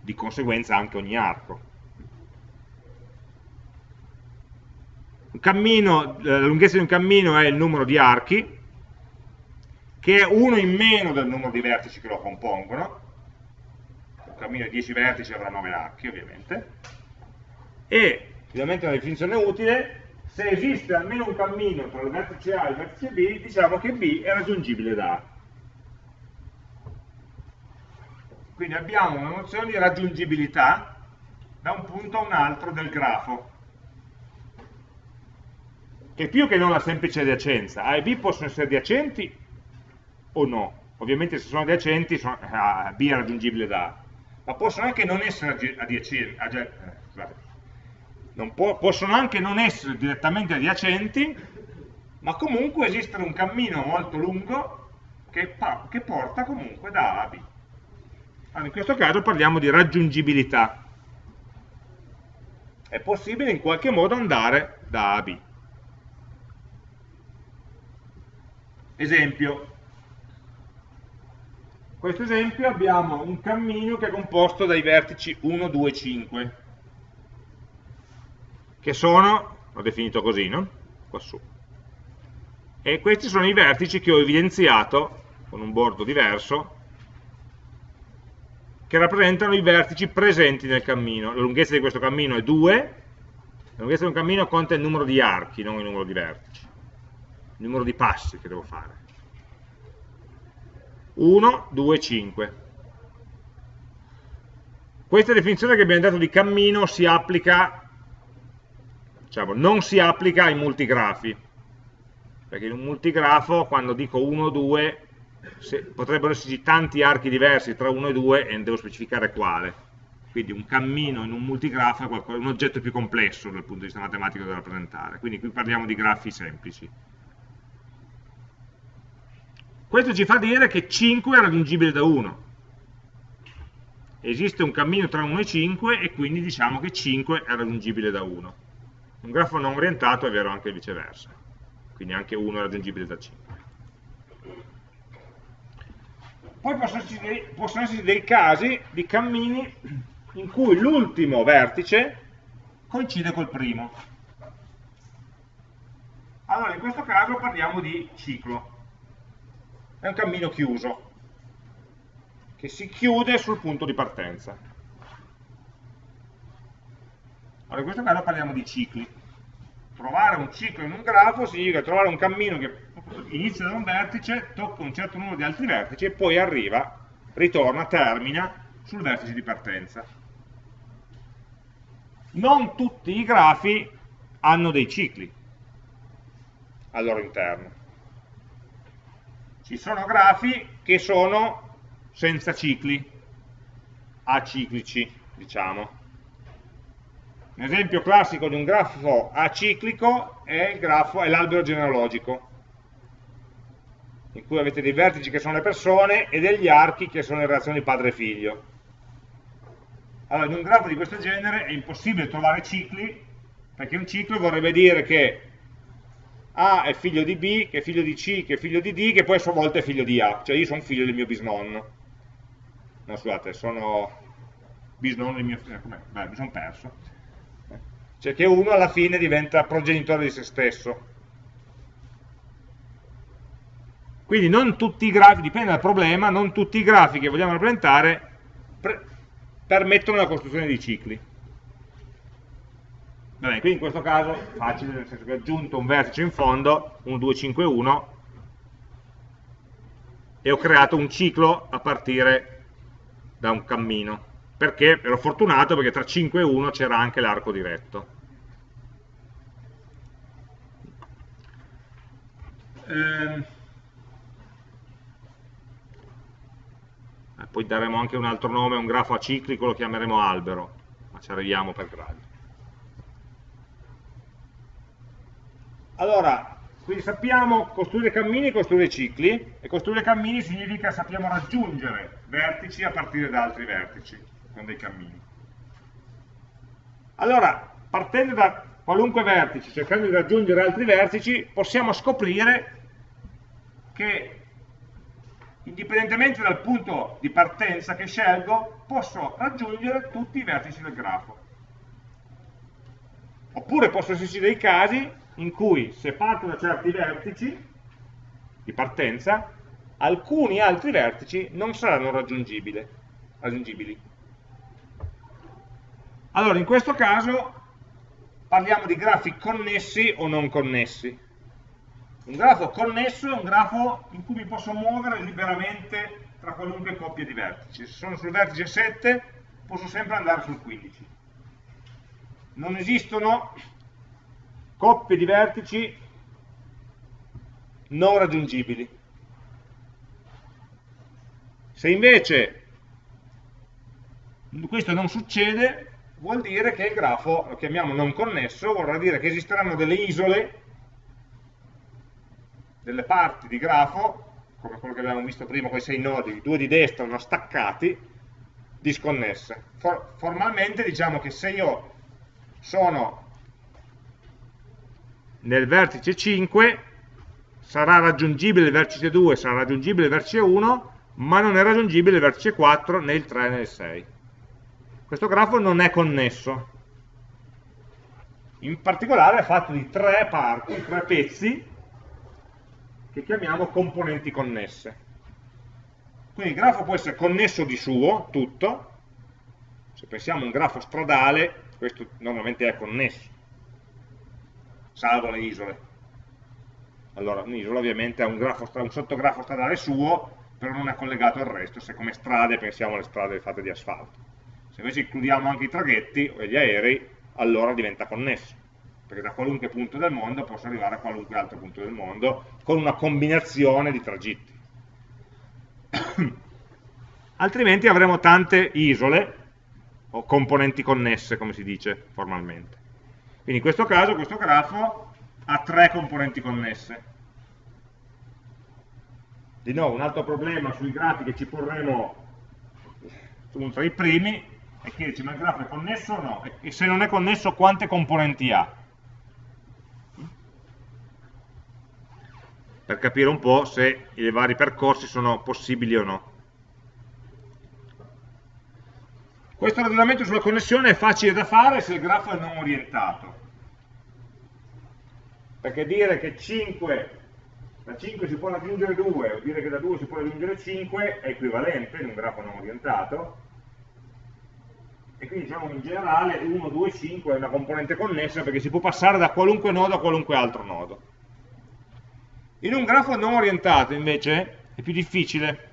Di conseguenza anche ogni arco. Un cammino, la lunghezza di un cammino è il numero di archi, che è uno in meno del numero di vertici che lo compongono, un cammino di 10 vertici avrà 9 archi ovviamente, e finalmente una definizione utile, se esiste almeno un cammino tra il vertice A e il vertice B, diciamo che B è raggiungibile da A. Quindi abbiamo una nozione di raggiungibilità da un punto a un altro del grafo, che più che non la semplice adiacenza, A e B possono essere adiacenti o no. Ovviamente se sono adiacenti sono, ah, B è raggiungibile da A, ma possono anche non essere adiacenti, eh, può, possono anche non essere direttamente adiacenti, ma comunque esiste un cammino molto lungo che, che porta comunque da A a B. Allora, in questo caso parliamo di raggiungibilità. È possibile in qualche modo andare da A a B. Esempio, questo esempio abbiamo un cammino che è composto dai vertici 1, 2, 5, che sono, ho definito così, no? Quassù. E questi sono i vertici che ho evidenziato con un bordo diverso, che rappresentano i vertici presenti nel cammino. La lunghezza di questo cammino è 2, la lunghezza di un cammino conta il numero di archi, non il numero di vertici, il numero di passi che devo fare. 1, 2, 5. Questa definizione che abbiamo dato di cammino si applica, diciamo, non si applica ai multigrafi, perché in un multigrafo quando dico 1, 2 potrebbero esserci tanti archi diversi tra 1 e 2 e devo specificare quale. Quindi un cammino in un multigrafo è un oggetto più complesso dal punto di vista matematico da rappresentare. Quindi qui parliamo di grafi semplici. Questo ci fa dire che 5 è raggiungibile da 1. Esiste un cammino tra 1 e 5 e quindi diciamo che 5 è raggiungibile da 1. Un grafo non orientato è vero anche viceversa. Quindi anche 1 è raggiungibile da 5. Poi possono esserci, dei, casi di cammini in cui l'ultimo vertice coincide col primo. Allora, in questo caso parliamo di ciclo è un cammino chiuso, che si chiude sul punto di partenza. Allora, in questo caso parliamo di cicli. Trovare un ciclo in un grafo significa trovare un cammino che inizia da un vertice, tocca un certo numero di altri vertici e poi arriva, ritorna, termina sul vertice di partenza. Non tutti i grafi hanno dei cicli al loro interno ci sono grafi che sono senza cicli, aciclici, diciamo. Un esempio classico di un grafo aciclico è l'albero genealogico, in cui avete dei vertici che sono le persone e degli archi che sono le relazioni padre-figlio. Allora, in un grafo di questo genere è impossibile trovare cicli, perché un ciclo vorrebbe dire che a è figlio di B, che è figlio di C, che è figlio di D, che poi a sua volta è figlio di A. Cioè io sono figlio del mio bisnonno. No, scusate, sono bisnonno del mio... Eh, Beh, mi sono perso. Cioè che uno alla fine diventa progenitore di se stesso. Quindi non tutti i grafi, dipende dal problema, non tutti i grafi che vogliamo rappresentare permettono la costruzione di cicli. Vabbè, qui in questo caso facile, nel senso che ho aggiunto un vertice in fondo, 1, 2, 5, 1, e ho creato un ciclo a partire da un cammino. Perché? Ero fortunato perché tra 5 e 1 c'era anche l'arco diretto. Ehm. Eh, poi daremo anche un altro nome un grafo aciclico, lo chiameremo albero, ma ci arriviamo per gradi. Allora, quindi sappiamo costruire cammini e costruire cicli, e costruire cammini significa sappiamo raggiungere vertici a partire da altri vertici, con dei cammini. Allora, partendo da qualunque vertice, cercando di raggiungere altri vertici, possiamo scoprire che indipendentemente dal punto di partenza che scelgo, posso raggiungere tutti i vertici del grafo. Oppure possono esserci dei casi in cui se parto da certi vertici di partenza, alcuni altri vertici non saranno raggiungibili. Allora, in questo caso parliamo di grafi connessi o non connessi. Un grafo connesso è un grafo in cui mi posso muovere liberamente tra qualunque coppia di vertici. Se sono sul vertice 7 posso sempre andare sul 15. Non esistono coppie di vertici non raggiungibili. Se invece questo non succede, vuol dire che il grafo, lo chiamiamo non connesso, vorrà dire che esisteranno delle isole, delle parti di grafo, come quello che abbiamo visto prima con i sei nodi, due di destra, uno staccati, disconnesse. For formalmente diciamo che se io sono nel vertice 5 sarà raggiungibile il vertice 2, sarà raggiungibile il vertice 1, ma non è raggiungibile il vertice 4 né il 3 né il 6. Questo grafo non è connesso. In particolare è fatto di tre parti, tre pezzi, che chiamiamo componenti connesse. Quindi il grafo può essere connesso di suo, tutto, se pensiamo a un grafo stradale, questo normalmente è connesso, salvo le isole. Allora, un'isola ovviamente ha un, grafo, un sottografo stradale suo, però non è collegato al resto, se come strade pensiamo alle strade fatte di asfalto. Se invece includiamo anche i traghetti e gli aerei, allora diventa connesso, perché da qualunque punto del mondo posso arrivare a qualunque altro punto del mondo con una combinazione di tragitti. altrimenti avremo tante isole o componenti connesse come si dice formalmente quindi in questo caso questo grafo ha tre componenti connesse. Di nuovo un altro problema sui grafi che ci porremo tra i primi è chiederci ma il grafo è connesso o no? E se non è connesso quante componenti ha? Per capire un po' se i vari percorsi sono possibili o no Questo ragionamento sulla connessione è facile da fare se il grafo è non orientato. Perché dire che 5, da 5 si può raggiungere 2 o dire che da 2 si può raggiungere 5 è equivalente in un grafo non orientato. E quindi diciamo in generale 1, 2, 5 è una componente connessa perché si può passare da qualunque nodo a qualunque altro nodo. In un grafo non orientato invece è più difficile,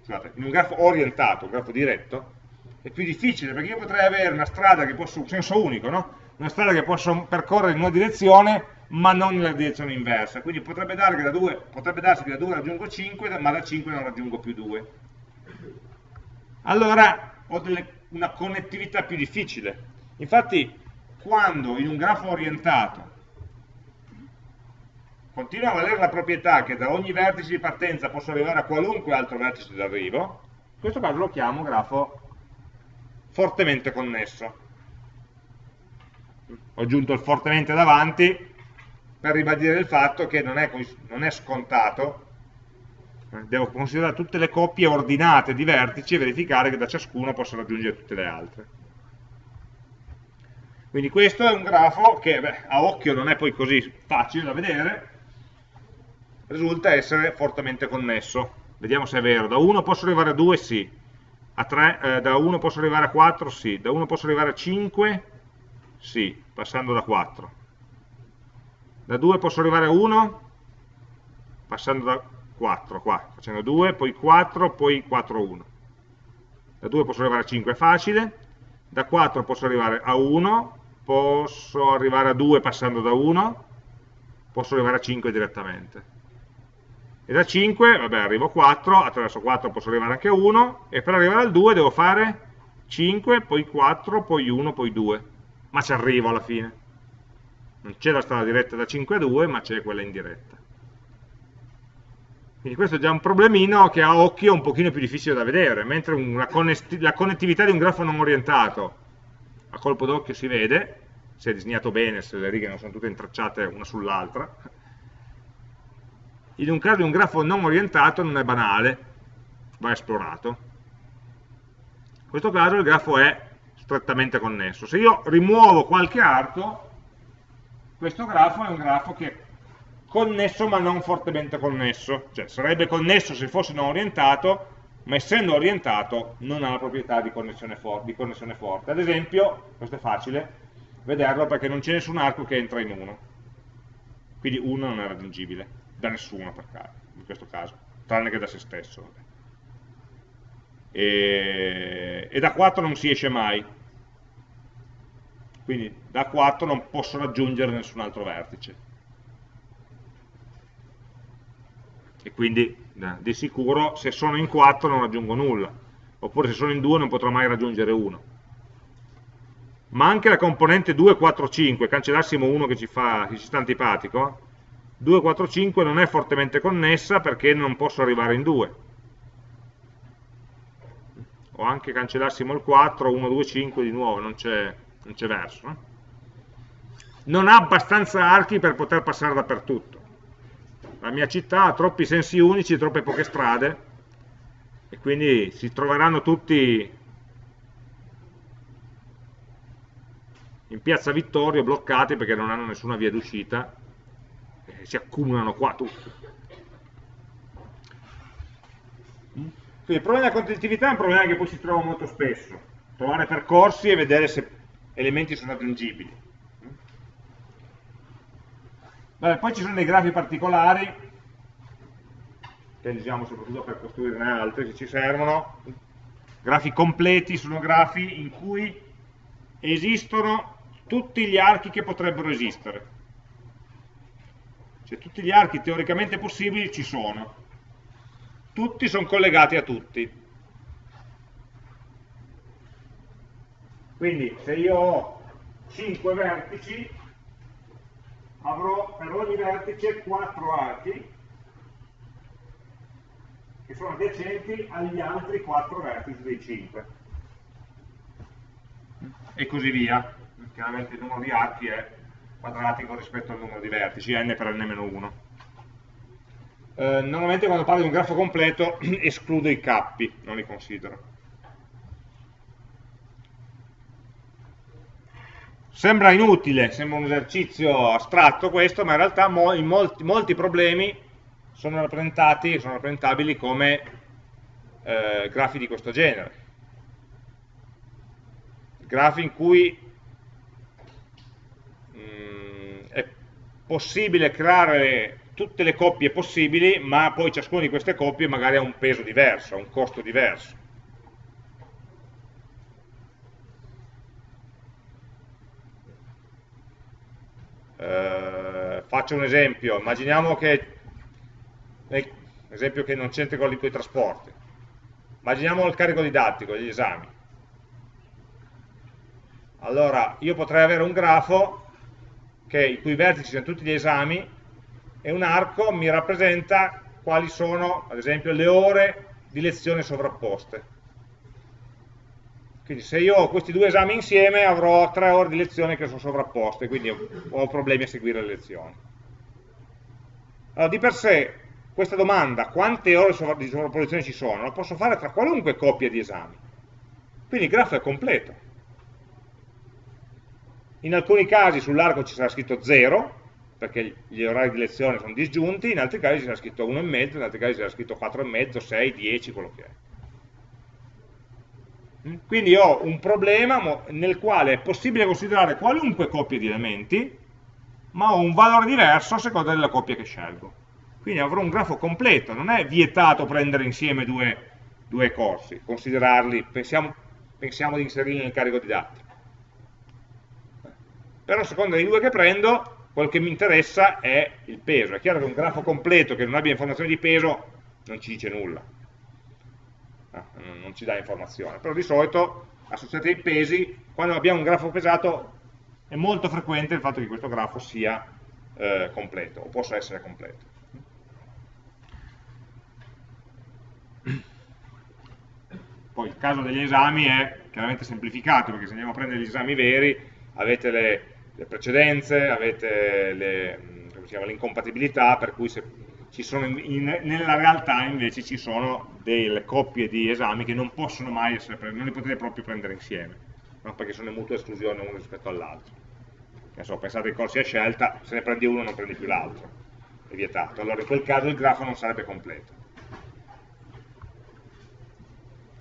scusate, in un grafo orientato, un grafo diretto, è più difficile perché io potrei avere una strada che posso, senso unico, no? una strada che posso percorrere in una direzione ma non nella direzione inversa, quindi potrebbe, da 2, potrebbe darsi che da 2 raggiungo 5 ma da 5 non raggiungo più 2. Allora ho delle, una connettività più difficile. Infatti quando in un grafo orientato continua a valere la proprietà che da ogni vertice di partenza posso arrivare a qualunque altro vertice d'arrivo, in questo caso lo chiamo grafo fortemente connesso. Ho aggiunto il fortemente davanti per ribadire il fatto che non è, non è scontato, devo considerare tutte le coppie ordinate di vertici e verificare che da ciascuno posso raggiungere tutte le altre. Quindi questo è un grafo che beh, a occhio non è poi così facile da vedere, risulta essere fortemente connesso. Vediamo se è vero. Da 1 posso arrivare a 2? Sì 3, eh, da 1 posso arrivare a 4? Sì. Da 1 posso arrivare a 5? Sì, passando da 4. Da 2 posso arrivare a 1? Passando da 4, qua, facendo 2, poi 4, poi 4, 1. Da 2 posso arrivare a 5, è facile. Da 4 posso arrivare a 1, posso arrivare a 2 passando da 1, posso arrivare a 5 direttamente e da 5, vabbè, arrivo a 4, attraverso 4 posso arrivare anche a 1, e per arrivare al 2 devo fare 5, poi 4, poi 1, poi 2. Ma ci arrivo alla fine. Non c'è la strada diretta da 5 a 2, ma c'è quella indiretta. Quindi questo è già un problemino che a occhio è un pochino più difficile da vedere, mentre la connettività di un grafo non orientato a colpo d'occhio si vede, se è disegnato bene, se le righe non sono tutte intracciate una sull'altra, in un caso di un grafo non orientato non è banale, va esplorato. In questo caso il grafo è strettamente connesso. Se io rimuovo qualche arco, questo grafo è un grafo che è connesso ma non fortemente connesso, cioè sarebbe connesso se fosse non orientato, ma essendo orientato non ha la proprietà di connessione, di connessione forte. Ad esempio, questo è facile vederlo perché non c'è nessun arco che entra in 1, quindi 1 non è raggiungibile da nessuno per caso, in questo caso, tranne che da se stesso. E, e da 4 non si esce mai, quindi da 4 non posso raggiungere nessun altro vertice. E quindi di sicuro se sono in 4 non raggiungo nulla, oppure se sono in 2 non potrò mai raggiungere 1. Ma anche la componente 2, 4, 5, cancellassimo uno che ci, fa, che ci sta antipatico, 2, 4, 5 non è fortemente connessa perché non posso arrivare in 2 o anche cancellassimo il 4, 1, 2, 5 di nuovo, non c'è verso. Non ha abbastanza archi per poter passare dappertutto. La mia città ha troppi sensi unici, troppe poche strade, e quindi si troveranno tutti in piazza Vittorio bloccati perché non hanno nessuna via d'uscita si accumulano qua tutti. Quindi il problema della continuità è un problema che poi si trova molto spesso, trovare percorsi e vedere se elementi sono aggiungibili. Vabbè, poi ci sono dei grafi particolari, che usiamo soprattutto per costruirne altri se ci servono. Grafi completi sono grafi in cui esistono tutti gli archi che potrebbero esistere. Cioè tutti gli archi teoricamente possibili ci sono. Tutti sono collegati a tutti. Quindi se io ho 5 vertici, avrò per ogni vertice 4 archi che sono adiacenti agli altri 4 vertici dei 5. E così via chiaramente il numero di archi è quadratico rispetto al numero di vertici, n per n-1. Eh, normalmente quando parlo di un grafo completo escludo i cappi, non li considero. Sembra inutile, sembra un esercizio astratto questo, ma in realtà in molti, molti, problemi sono rappresentati, sono rappresentabili come eh, grafi di questo genere. Grafi in cui possibile creare tutte le coppie possibili, ma poi ciascuna di queste coppie magari ha un peso diverso, ha un costo diverso. Eh, faccio un esempio, immaginiamo che, eh, esempio che non c'entra con i trasporti, immaginiamo il carico didattico, gli esami. Allora, io potrei avere un grafo che, i cui vertici sono tutti gli esami, e un arco mi rappresenta quali sono, ad esempio, le ore di lezione sovrapposte. Quindi se io ho questi due esami insieme avrò tre ore di lezione che sono sovrapposte, quindi ho problemi a seguire le lezioni. Allora, di per sé, questa domanda, quante ore di sovrapposizione ci sono, la posso fare tra qualunque coppia di esami. Quindi il grafo è completo in alcuni casi sull'arco ci sarà scritto 0, perché gli orari di lezione sono disgiunti, in altri casi ci sarà scritto 1,5, in altri casi ci sarà scritto 4,5, 6, 10, quello che è. Mm? Quindi ho un problema nel quale è possibile considerare qualunque coppia di elementi, ma ho un valore diverso a seconda della coppia che scelgo. Quindi avrò un grafo completo, non è vietato prendere insieme due, due corsi, considerarli, pensiamo, pensiamo di inserirli nel carico didattico però a seconda dei due che prendo, quello che mi interessa è il peso. È chiaro che un grafo completo che non abbia informazioni di peso non ci dice nulla, no, non ci dà informazione, però di solito associati ai pesi, quando abbiamo un grafo pesato è molto frequente il fatto che questo grafo sia eh, completo, o possa essere completo. Poi il caso degli esami è chiaramente semplificato, perché se andiamo a prendere gli esami veri, avete le, le precedenze, avete l'incompatibilità, per cui sono in, in, nella realtà invece ci sono delle coppie di esami che non possono mai essere, non li potete proprio prendere insieme, no? perché sono in mutua esclusione uno rispetto all'altro. So, pensate ai corsi a scelta, se ne prendi uno non prendi più l'altro, è vietato. Allora in quel caso il grafo non sarebbe completo.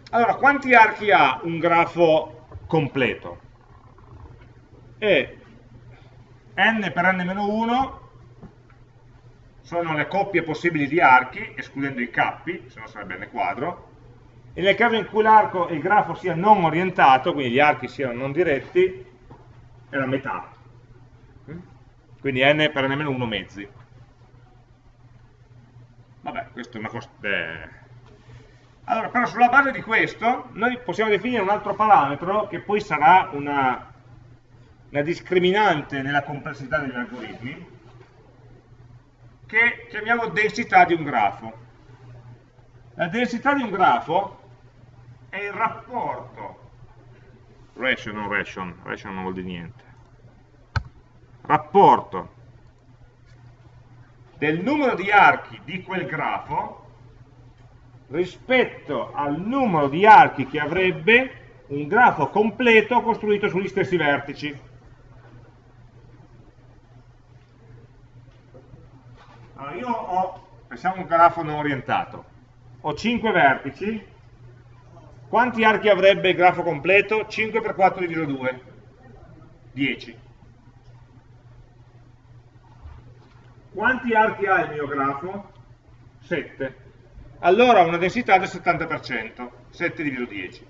Allora, quanti archi ha un grafo completo? E n per n-1 sono le coppie possibili di archi, escludendo i cappi, se no sarebbe n quadro, e nel caso in cui l'arco e il grafo sia non orientato, quindi gli archi siano non diretti, è la metà. Quindi n per n-1 mezzi. Vabbè, questo è una cosa... Eh. Allora, però sulla base di questo, noi possiamo definire un altro parametro che poi sarà una una discriminante nella complessità degli algoritmi che chiamiamo densità di un grafo. La densità di un grafo è il rapporto, ratio non ration, ration non vuol dire niente, rapporto del numero di archi di quel grafo rispetto al numero di archi che avrebbe un grafo completo costruito sugli stessi vertici. Allora io ho, pensiamo un grafo non orientato, ho 5 vertici, quanti archi avrebbe il grafo completo? 5 per 4 diviso 2, 10. Quanti archi ha il mio grafo? 7. Allora ha una densità del 70%, 7 diviso 10.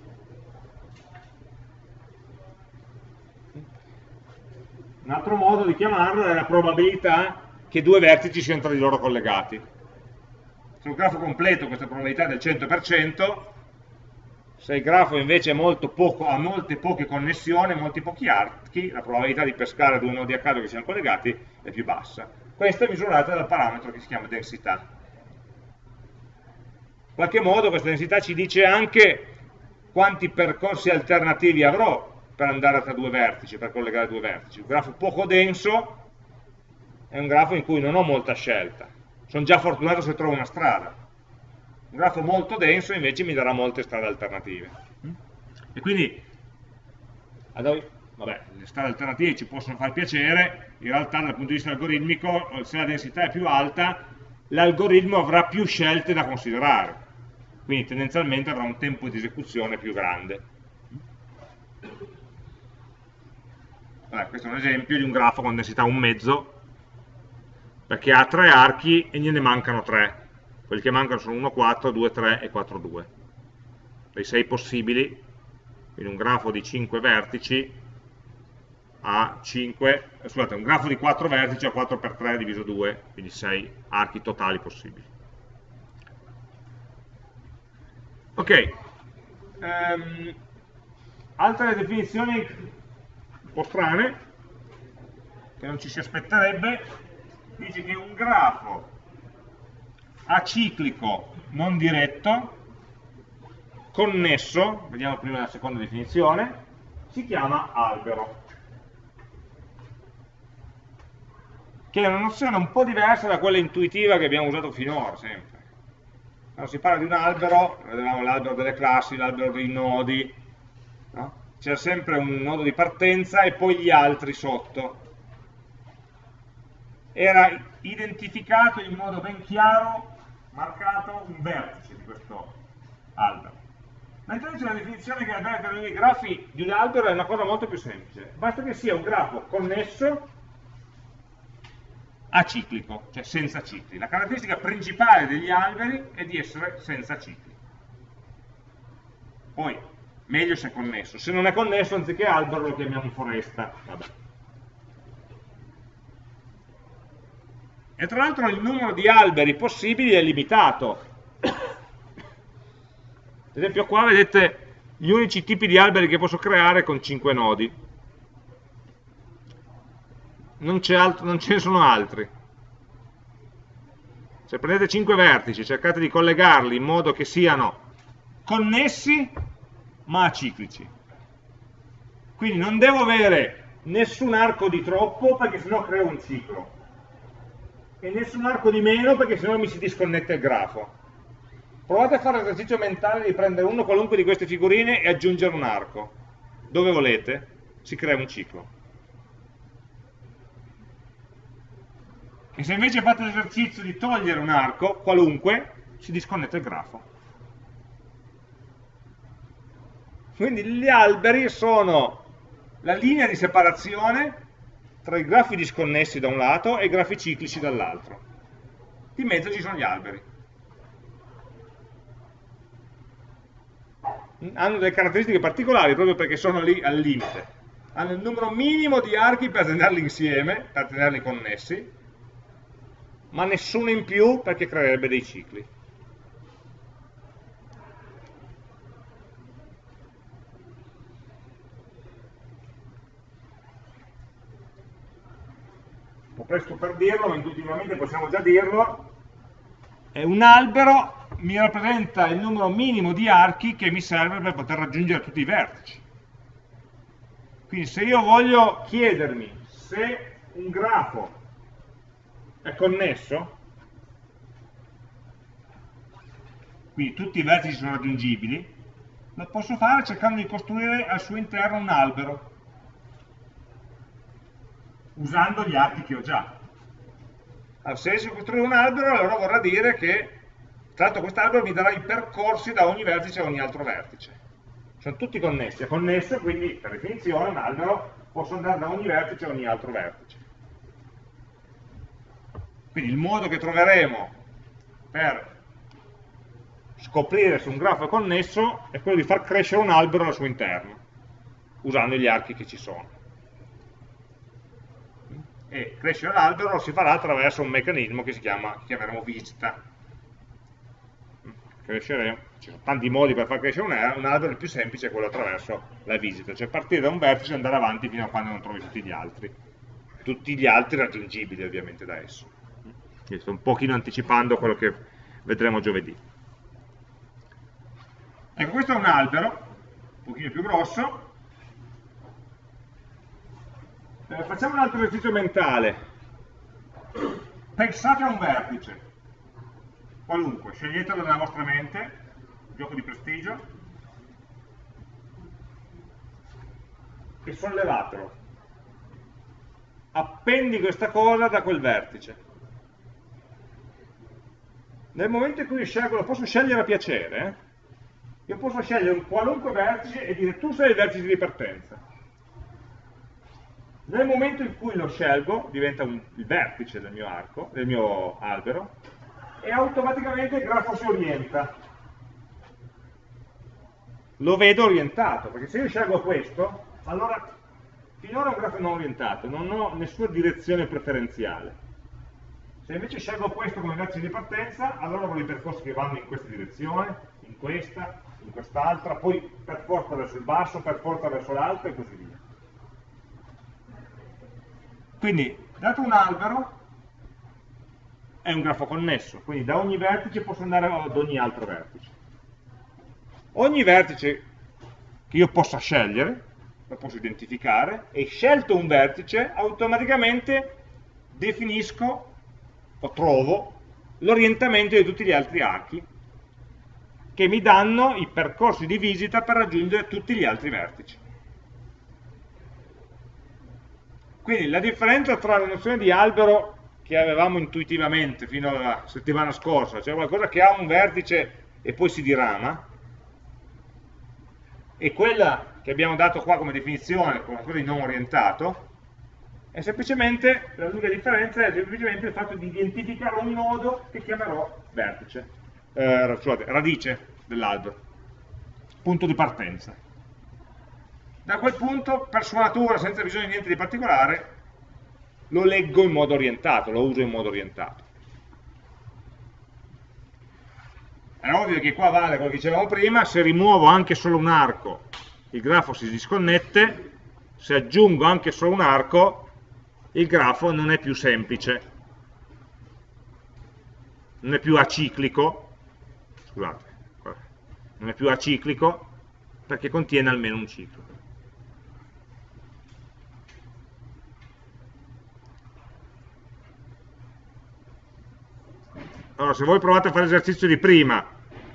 Un altro modo di chiamarlo è la probabilità che due vertici siano tra di loro collegati. Sul grafo completo questa probabilità è del 100%, se il grafo invece poco, ha molte poche connessioni, molti pochi archi, la probabilità di pescare due nodi a caso che siano collegati è più bassa. Questa è misurata dal parametro che si chiama densità. In qualche modo questa densità ci dice anche quanti percorsi alternativi avrò per andare tra due vertici, per collegare due vertici. Un grafo poco denso è un grafo in cui non ho molta scelta. Sono già fortunato se trovo una strada. Un grafo molto denso invece mi darà molte strade alternative. E quindi, vabbè, le strade alternative ci possono far piacere, in realtà dal punto di vista algoritmico, se la densità è più alta, l'algoritmo avrà più scelte da considerare. Quindi tendenzialmente avrà un tempo di esecuzione più grande. Allora, questo è un esempio di un grafo con densità un mezzo, perché ha tre archi e gliene mancano tre. Quelli che mancano sono 1, 4, 2, 3 e 4, 2. Dei 6 possibili, quindi un grafo di 5 vertici ha 5, eh, scusate, un grafo di 4 vertici ha 4 per 3 diviso 2, quindi 6 archi totali possibili. Ok, um, altre definizioni po' strane, che non ci si aspetterebbe, dice che un grafo aciclico non diretto, connesso, vediamo prima la seconda definizione, si chiama albero. Che è una nozione un po' diversa da quella intuitiva che abbiamo usato finora, sempre. Quando si parla di un albero, vedevamo l'albero delle classi, l'albero dei nodi, no? c'è sempre un nodo di partenza e poi gli altri sotto. Era identificato in modo ben chiaro, marcato un vertice di questo albero. Mentre invece la definizione che per i grafi di un albero è una cosa molto più semplice. Basta che sia un grafo connesso aciclico, cioè senza cicli. La caratteristica principale degli alberi è di essere senza cicli. Poi, meglio se è connesso. Se non è connesso, anziché albero lo chiamiamo foresta. Vabbè. E tra l'altro il numero di alberi possibili è limitato. Ad esempio qua vedete gli unici tipi di alberi che posso creare con 5 nodi. Non, altro, non ce ne sono altri. Se prendete 5 vertici, cercate di collegarli in modo che siano connessi ma aciclici. Quindi non devo avere nessun arco di troppo perché sennò creo un ciclo e nessun arco di meno perché sennò mi si disconnette il grafo. Provate a fare l'esercizio mentale di prendere uno qualunque di queste figurine e aggiungere un arco. Dove volete, si crea un ciclo. E se invece fate l'esercizio di togliere un arco, qualunque, si disconnette il grafo. Quindi gli alberi sono la linea di separazione tra i grafi disconnessi da un lato e i grafi ciclici dall'altro. In mezzo ci sono gli alberi. Hanno delle caratteristiche particolari proprio perché sono lì al limite. Hanno il numero minimo di archi per tenerli insieme, per tenerli connessi, ma nessuno in più perché creerebbe dei cicli. Presto per dirlo, ma intuitivamente possiamo già dirlo, è un albero mi rappresenta il numero minimo di archi che mi serve per poter raggiungere tutti i vertici. Quindi se io voglio chiedermi se un grafo è connesso, quindi tutti i vertici sono raggiungibili, lo posso fare cercando di costruire al suo interno un albero, usando gli archi che ho già. Allora, se riesco a costruire un albero, allora vorrà dire che, tra l'altro quest'albero mi darà i percorsi da ogni vertice a ogni altro vertice. Sono tutti connessi, è connesso, quindi per definizione un albero posso andare da ogni vertice a ogni altro vertice. Quindi il modo che troveremo per scoprire se un grafo è connesso è quello di far crescere un albero al suo interno, usando gli archi che ci sono. E crescere l'albero si farà attraverso un meccanismo che si chiama, che chiameremo visita. Crescere, ci sono tanti modi per far crescere un, albero, il più semplice è quello attraverso la visita, cioè partire da un vertice e andare avanti fino a quando non trovi tutti gli altri. Tutti gli altri raggiungibili ovviamente da esso. Quindi sto un pochino anticipando quello che vedremo giovedì. Ecco, questo è un albero, un pochino più grosso. Eh, facciamo un altro esercizio mentale. Pensate a un vertice, qualunque, sceglietelo nella vostra mente, gioco di prestigio, e sollevatelo. Appendi questa cosa da quel vertice. Nel momento in cui scelgo, lo posso scegliere a piacere, eh? io posso scegliere un qualunque vertice e dire tu sei il vertice di partenza. Nel momento in cui lo scelgo, diventa un, il vertice del mio arco, del mio albero, e automaticamente il grafo si orienta. Lo vedo orientato, perché se io scelgo questo, allora finora è un grafo non orientato, non ho nessuna direzione preferenziale. Se invece scelgo questo come vertice di partenza, allora ho i percorsi che vanno in questa direzione, in questa, in quest'altra, poi per forza verso il basso, per forza verso l'alto e così via. Quindi, dato un albero, è un grafo connesso, quindi da ogni vertice posso andare ad ogni altro vertice. Ogni vertice che io possa scegliere, lo posso identificare, e scelto un vertice, automaticamente definisco o trovo l'orientamento di tutti gli altri archi che mi danno i percorsi di visita per raggiungere tutti gli altri vertici. Quindi la differenza tra la nozione di albero che avevamo intuitivamente fino alla settimana scorsa, cioè qualcosa che ha un vertice e poi si dirama, e quella che abbiamo dato qua come definizione, qualcosa di non orientato, è semplicemente, l'unica differenza è semplicemente il fatto di identificare un nodo che chiamerò vertice eh, scusate, radice dell'albero, punto di partenza. Da quel punto, per sua natura, senza bisogno di niente di particolare, lo leggo in modo orientato, lo uso in modo orientato. È ovvio che qua vale quello che dicevamo prima, se rimuovo anche solo un arco, il grafo si disconnette, se aggiungo anche solo un arco, il grafo non è più semplice, non è più aciclico, scusate, non è più aciclico perché contiene almeno un ciclo. Allora, se voi provate a fare l'esercizio di prima,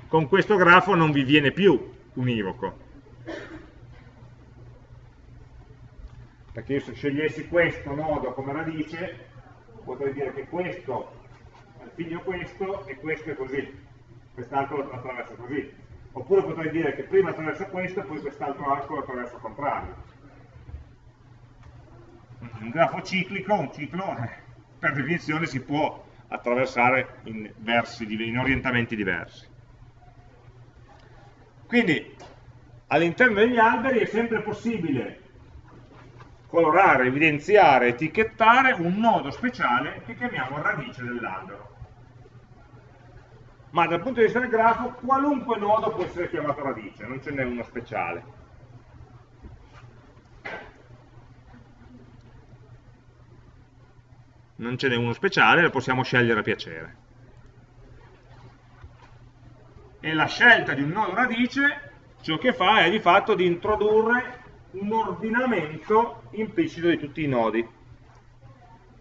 con questo grafo non vi viene più univoco. Perché io se scegliessi questo nodo come radice, potrei dire che questo è il figlio questo e questo è così quest'altro lo attraverso così. Oppure potrei dire che prima attraverso questo e poi quest'altro arco lo attraverso al contrario. Un grafo ciclico, un ciclo, per definizione si può attraversare in, versi, in orientamenti diversi. Quindi all'interno degli alberi è sempre possibile colorare, evidenziare, etichettare un nodo speciale che chiamiamo radice dell'albero ma dal punto di vista del grafo qualunque nodo può essere chiamato radice, non ce n'è uno speciale. Non ce n'è uno speciale, lo possiamo scegliere a piacere. E la scelta di un nodo radice ciò che fa è di fatto di introdurre un ordinamento implicito di tutti i nodi.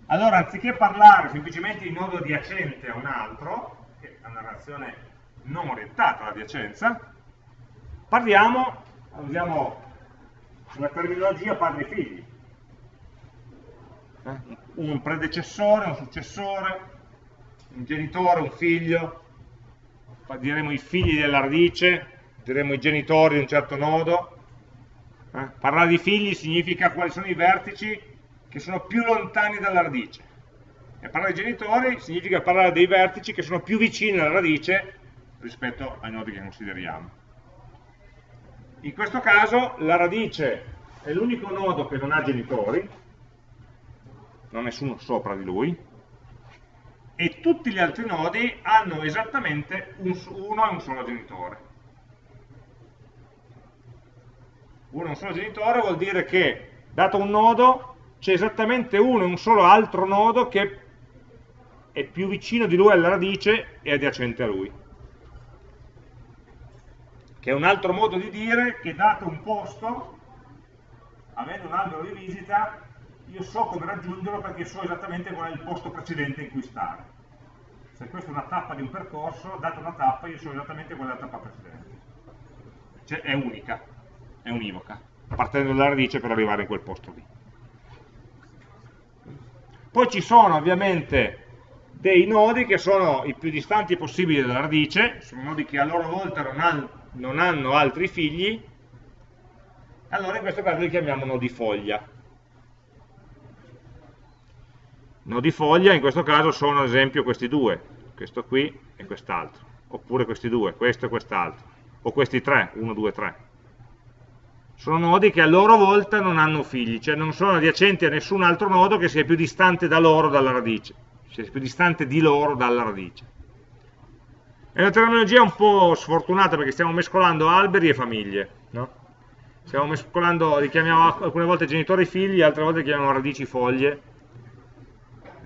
Allora, anziché parlare semplicemente di nodo adiacente a un altro, una narrazione non orientata all'adiacenza, parliamo, usiamo una terminologia padri-figli. Eh? Un predecessore, un successore, un genitore, un figlio, diremo i figli della radice, diremo i genitori di un certo nodo. Eh? Parlare di figli significa quali sono i vertici che sono più lontani dalla radice. E parlare di genitori significa parlare dei vertici che sono più vicini alla radice rispetto ai nodi che consideriamo. In questo caso la radice è l'unico nodo che non ha genitori, non ha nessuno sopra di lui, e tutti gli altri nodi hanno esattamente un, uno e un solo genitore. Uno e un solo genitore vuol dire che, dato un nodo, c'è esattamente uno e un solo altro nodo che è più vicino di lui alla radice e adiacente a lui che è un altro modo di dire che dato un posto, avendo un albero di visita, io so come raggiungerlo perché so esattamente qual è il posto precedente in cui stare. Se questa è una tappa di un percorso, data una tappa, io so esattamente qual è la tappa precedente. Cioè è unica, è univoca, partendo dalla radice per arrivare in quel posto lì. Poi ci sono ovviamente dei nodi che sono i più distanti possibili dalla radice, sono nodi che a loro volta non hanno non hanno altri figli, allora in questo caso li chiamiamo nodi foglia. Nodi foglia in questo caso sono ad esempio questi due, questo qui e quest'altro, oppure questi due, questo e quest'altro, o questi tre, 1, 2, 3. Sono nodi che a loro volta non hanno figli, cioè non sono adiacenti a nessun altro nodo che sia più distante da loro dalla radice, sia più distante di loro dalla radice. È una terminologia un po' sfortunata perché stiamo mescolando alberi e famiglie, no? Stiamo mescolando, li chiamiamo alcune volte genitori figli, altre volte li chiamiamo radici foglie.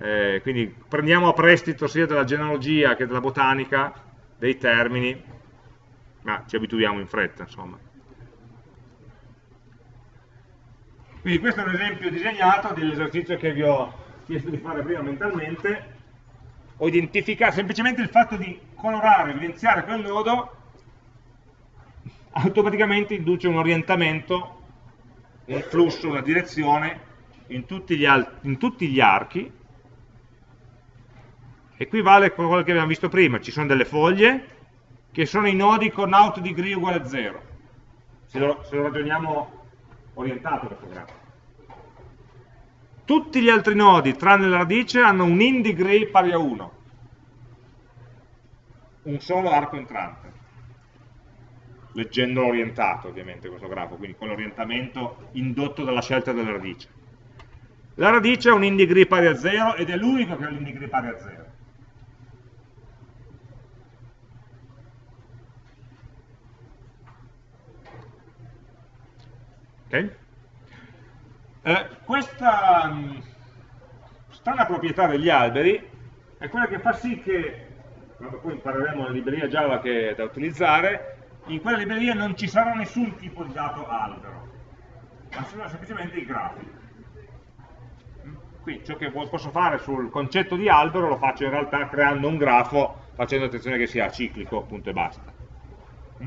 Eh, quindi prendiamo a prestito sia della genealogia che della botanica dei termini, ma ci abituiamo in fretta, insomma. Quindi questo è un esempio disegnato dell'esercizio che vi ho chiesto di fare prima mentalmente, o identificare semplicemente il fatto di colorare, evidenziare quel nodo automaticamente induce un orientamento, un flusso, una direzione in tutti gli, in tutti gli archi e qui vale quello che abbiamo visto prima, ci sono delle foglie che sono i nodi con out degree uguale a 0 se lo, se lo ragioniamo orientato questo grafo tutti gli altri nodi, tranne la radice, hanno un in degree pari a 1. Un solo arco entrante. Leggendolo orientato, ovviamente, questo grafo, quindi con l'orientamento indotto dalla scelta della radice. La radice ha un in degree pari a 0 ed è l'unico che ha l'in degree pari a 0. Ok? Eh, questa mm, strana proprietà degli alberi è quella che fa sì che, quando poi impareremo la libreria Java che è da utilizzare, in quella libreria non ci sarà nessun tipo di dato albero, ma sono semplicemente i grafi. Qui ciò che posso fare sul concetto di albero lo faccio in realtà creando un grafo facendo attenzione che sia ciclico, punto e basta.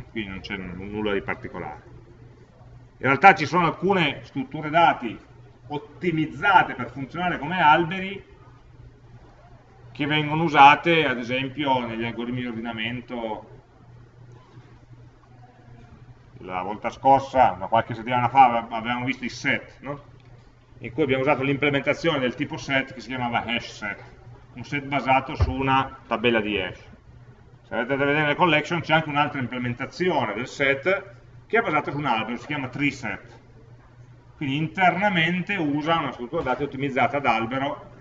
Quindi non c'è nulla di particolare. In realtà ci sono alcune strutture dati ottimizzate per funzionare come alberi che vengono usate ad esempio negli algoritmi di ordinamento la volta scorsa, una qualche settimana fa, avevamo visto i set, no? in cui abbiamo usato l'implementazione del tipo set che si chiamava hash set, un set basato su una tabella di hash. Se andate a vedere nelle collection c'è anche un'altra implementazione del set che è basato su un albero, si chiama treeset. Quindi internamente usa una struttura dati ottimizzata ad albero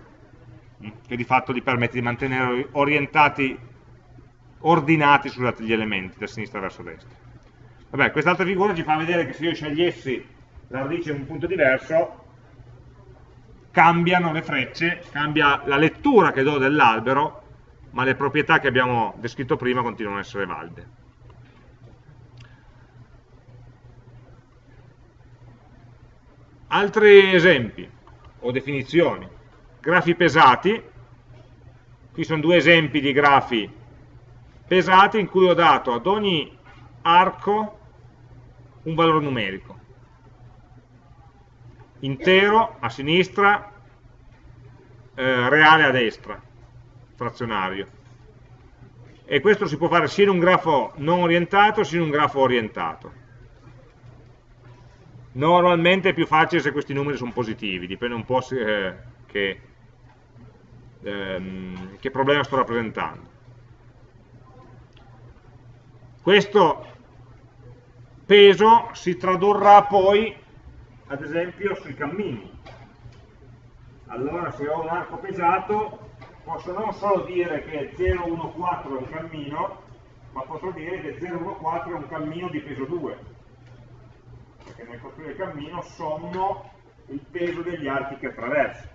mm, che di fatto gli permette di mantenere orientati, ordinati gli elementi da sinistra verso destra. Vabbè, quest'altra figura ci fa vedere che se io scegliessi la radice in un punto diverso, cambiano le frecce, cambia la lettura che do dell'albero, ma le proprietà che abbiamo descritto prima continuano ad essere valide. Altri esempi o definizioni. Grafi pesati, qui sono due esempi di grafi pesati in cui ho dato ad ogni arco un valore numerico. Intero a sinistra eh, reale a destra frazionario. E questo si può fare sia in un grafo non orientato sia in un grafo orientato normalmente è più facile se questi numeri sono positivi dipende un po' se, eh, che, ehm, che problema sto rappresentando. Questo peso si tradurrà poi ad esempio sui cammini. Allora se ho un arco pesato posso non solo dire che 014 è un cammino ma posso dire che 014 è un cammino di peso 2 perché nel costruire il cammino sommo il peso degli archi che attraverso.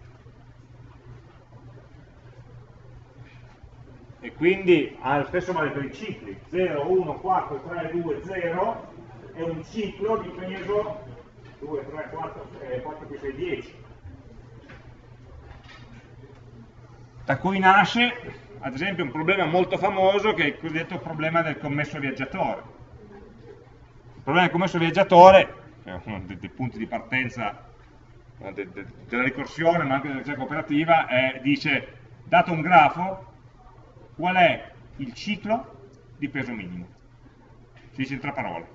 E quindi ha lo stesso vale per i cicli. 0, 1, 4, 3, 2, 0 è un ciclo di peso 2, 3, 4, eh, 4 più 6, 10 da cui nasce ad esempio un problema molto famoso che è il cosiddetto problema del commesso viaggiatore. Il problema del commesso viaggiatore che è uno dei, dei punti di partenza de, de, della ricorsione ma anche della ricerca operativa è, dice dato un grafo qual è il ciclo di peso minimo? Si dice in tre parole.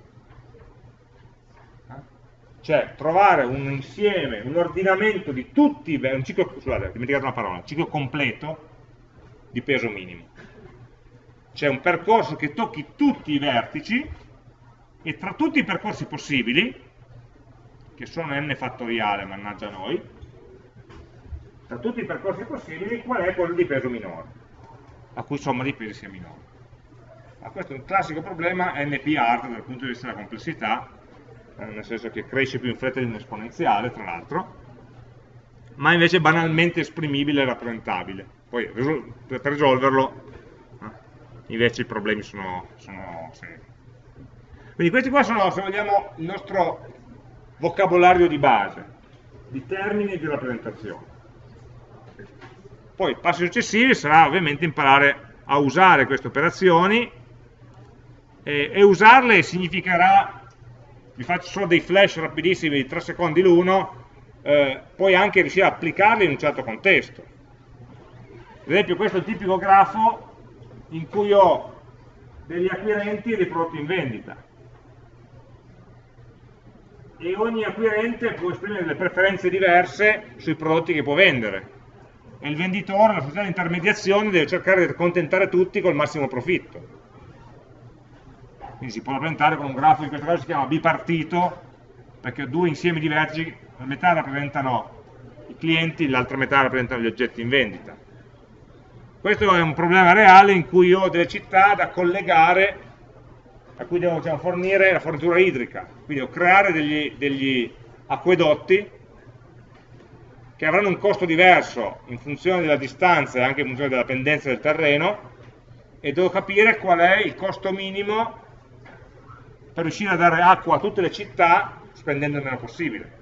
Cioè trovare un insieme, un ordinamento di tutti, un ciclo, scusate, ho dimenticato una parola, un ciclo completo di peso minimo. C'è un percorso che tocchi tutti i vertici e tra tutti i percorsi possibili, che sono n fattoriale, mannaggia noi, tra tutti i percorsi possibili qual è quello di peso minore, la cui somma di pesi sia minore. Ma questo è un classico problema NP-hard dal punto di vista della complessità, eh, nel senso che cresce più in fretta di un esponenziale, tra l'altro, ma invece banalmente esprimibile e rappresentabile. Poi per risolverlo eh, invece i problemi sono, sono seri. Quindi questi qua sono, se vogliamo, il nostro vocabolario di base, di termini e di rappresentazione. Poi passi successivi sarà ovviamente imparare a usare queste operazioni e, e usarle significherà vi faccio solo dei flash rapidissimi di 3 secondi l'uno, eh, puoi anche riuscire a applicarli in un certo contesto. Ad esempio questo è il tipico grafo in cui ho degli acquirenti e dei prodotti in vendita. E ogni acquirente può esprimere delle preferenze diverse sui prodotti che può vendere. E il venditore, la società di intermediazione, deve cercare di accontentare tutti col massimo profitto quindi si può rappresentare con un grafo, in questo caso si chiama bipartito, perché due insiemi di vertici, la metà rappresentano i clienti, l'altra metà rappresentano gli oggetti in vendita. Questo è un problema reale in cui ho delle città da collegare, a cui devo diciamo, fornire la fornitura idrica, quindi devo creare degli, degli acquedotti che avranno un costo diverso in funzione della distanza e anche in funzione della pendenza del terreno e devo capire qual è il costo minimo per riuscire a dare acqua a tutte le città spendendo il meno possibile.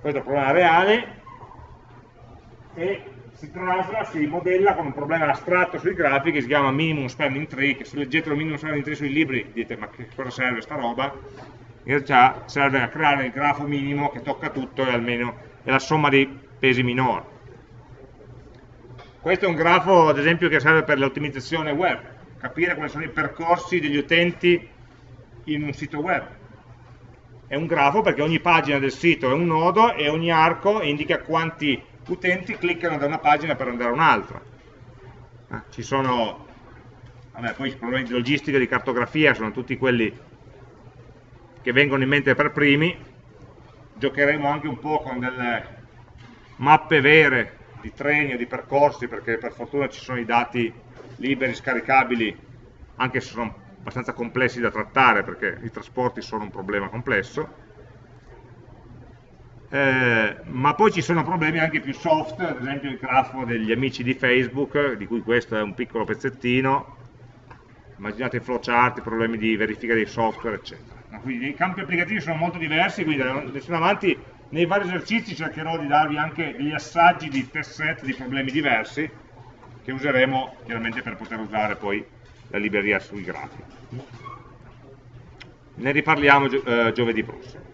Questo è un problema reale e si trasla, si modella con un problema astratto sui grafici che si chiama minimum spending tree, che se leggete il minimum spending tree sui libri dite ma che cosa serve sta roba? In realtà serve a creare il grafo minimo che tocca tutto e almeno è la somma dei pesi minori. Questo è un grafo ad esempio che serve per l'ottimizzazione web, capire quali sono i percorsi degli utenti in un sito web. È un grafo perché ogni pagina del sito è un nodo e ogni arco indica quanti utenti cliccano da una pagina per andare a un'altra. Eh, ci sono, vabbè, poi i problemi di logistica di cartografia sono tutti quelli che vengono in mente per primi. Giocheremo anche un po' con delle mappe vere di treni o di percorsi, perché per fortuna ci sono i dati liberi, scaricabili, anche se sono abbastanza complessi da trattare perché i trasporti sono un problema complesso, eh, ma poi ci sono problemi anche più soft, ad esempio il grafo degli amici di Facebook, di cui questo è un piccolo pezzettino, immaginate i flowchart, i problemi di verifica dei software, eccetera. Quindi i campi applicativi sono molto diversi, quindi adesso in avanti nei vari esercizi cercherò di darvi anche degli assaggi di test set di problemi diversi che useremo chiaramente per poter usare poi la libreria sui grafi. Ne riparliamo eh, giovedì prossimo.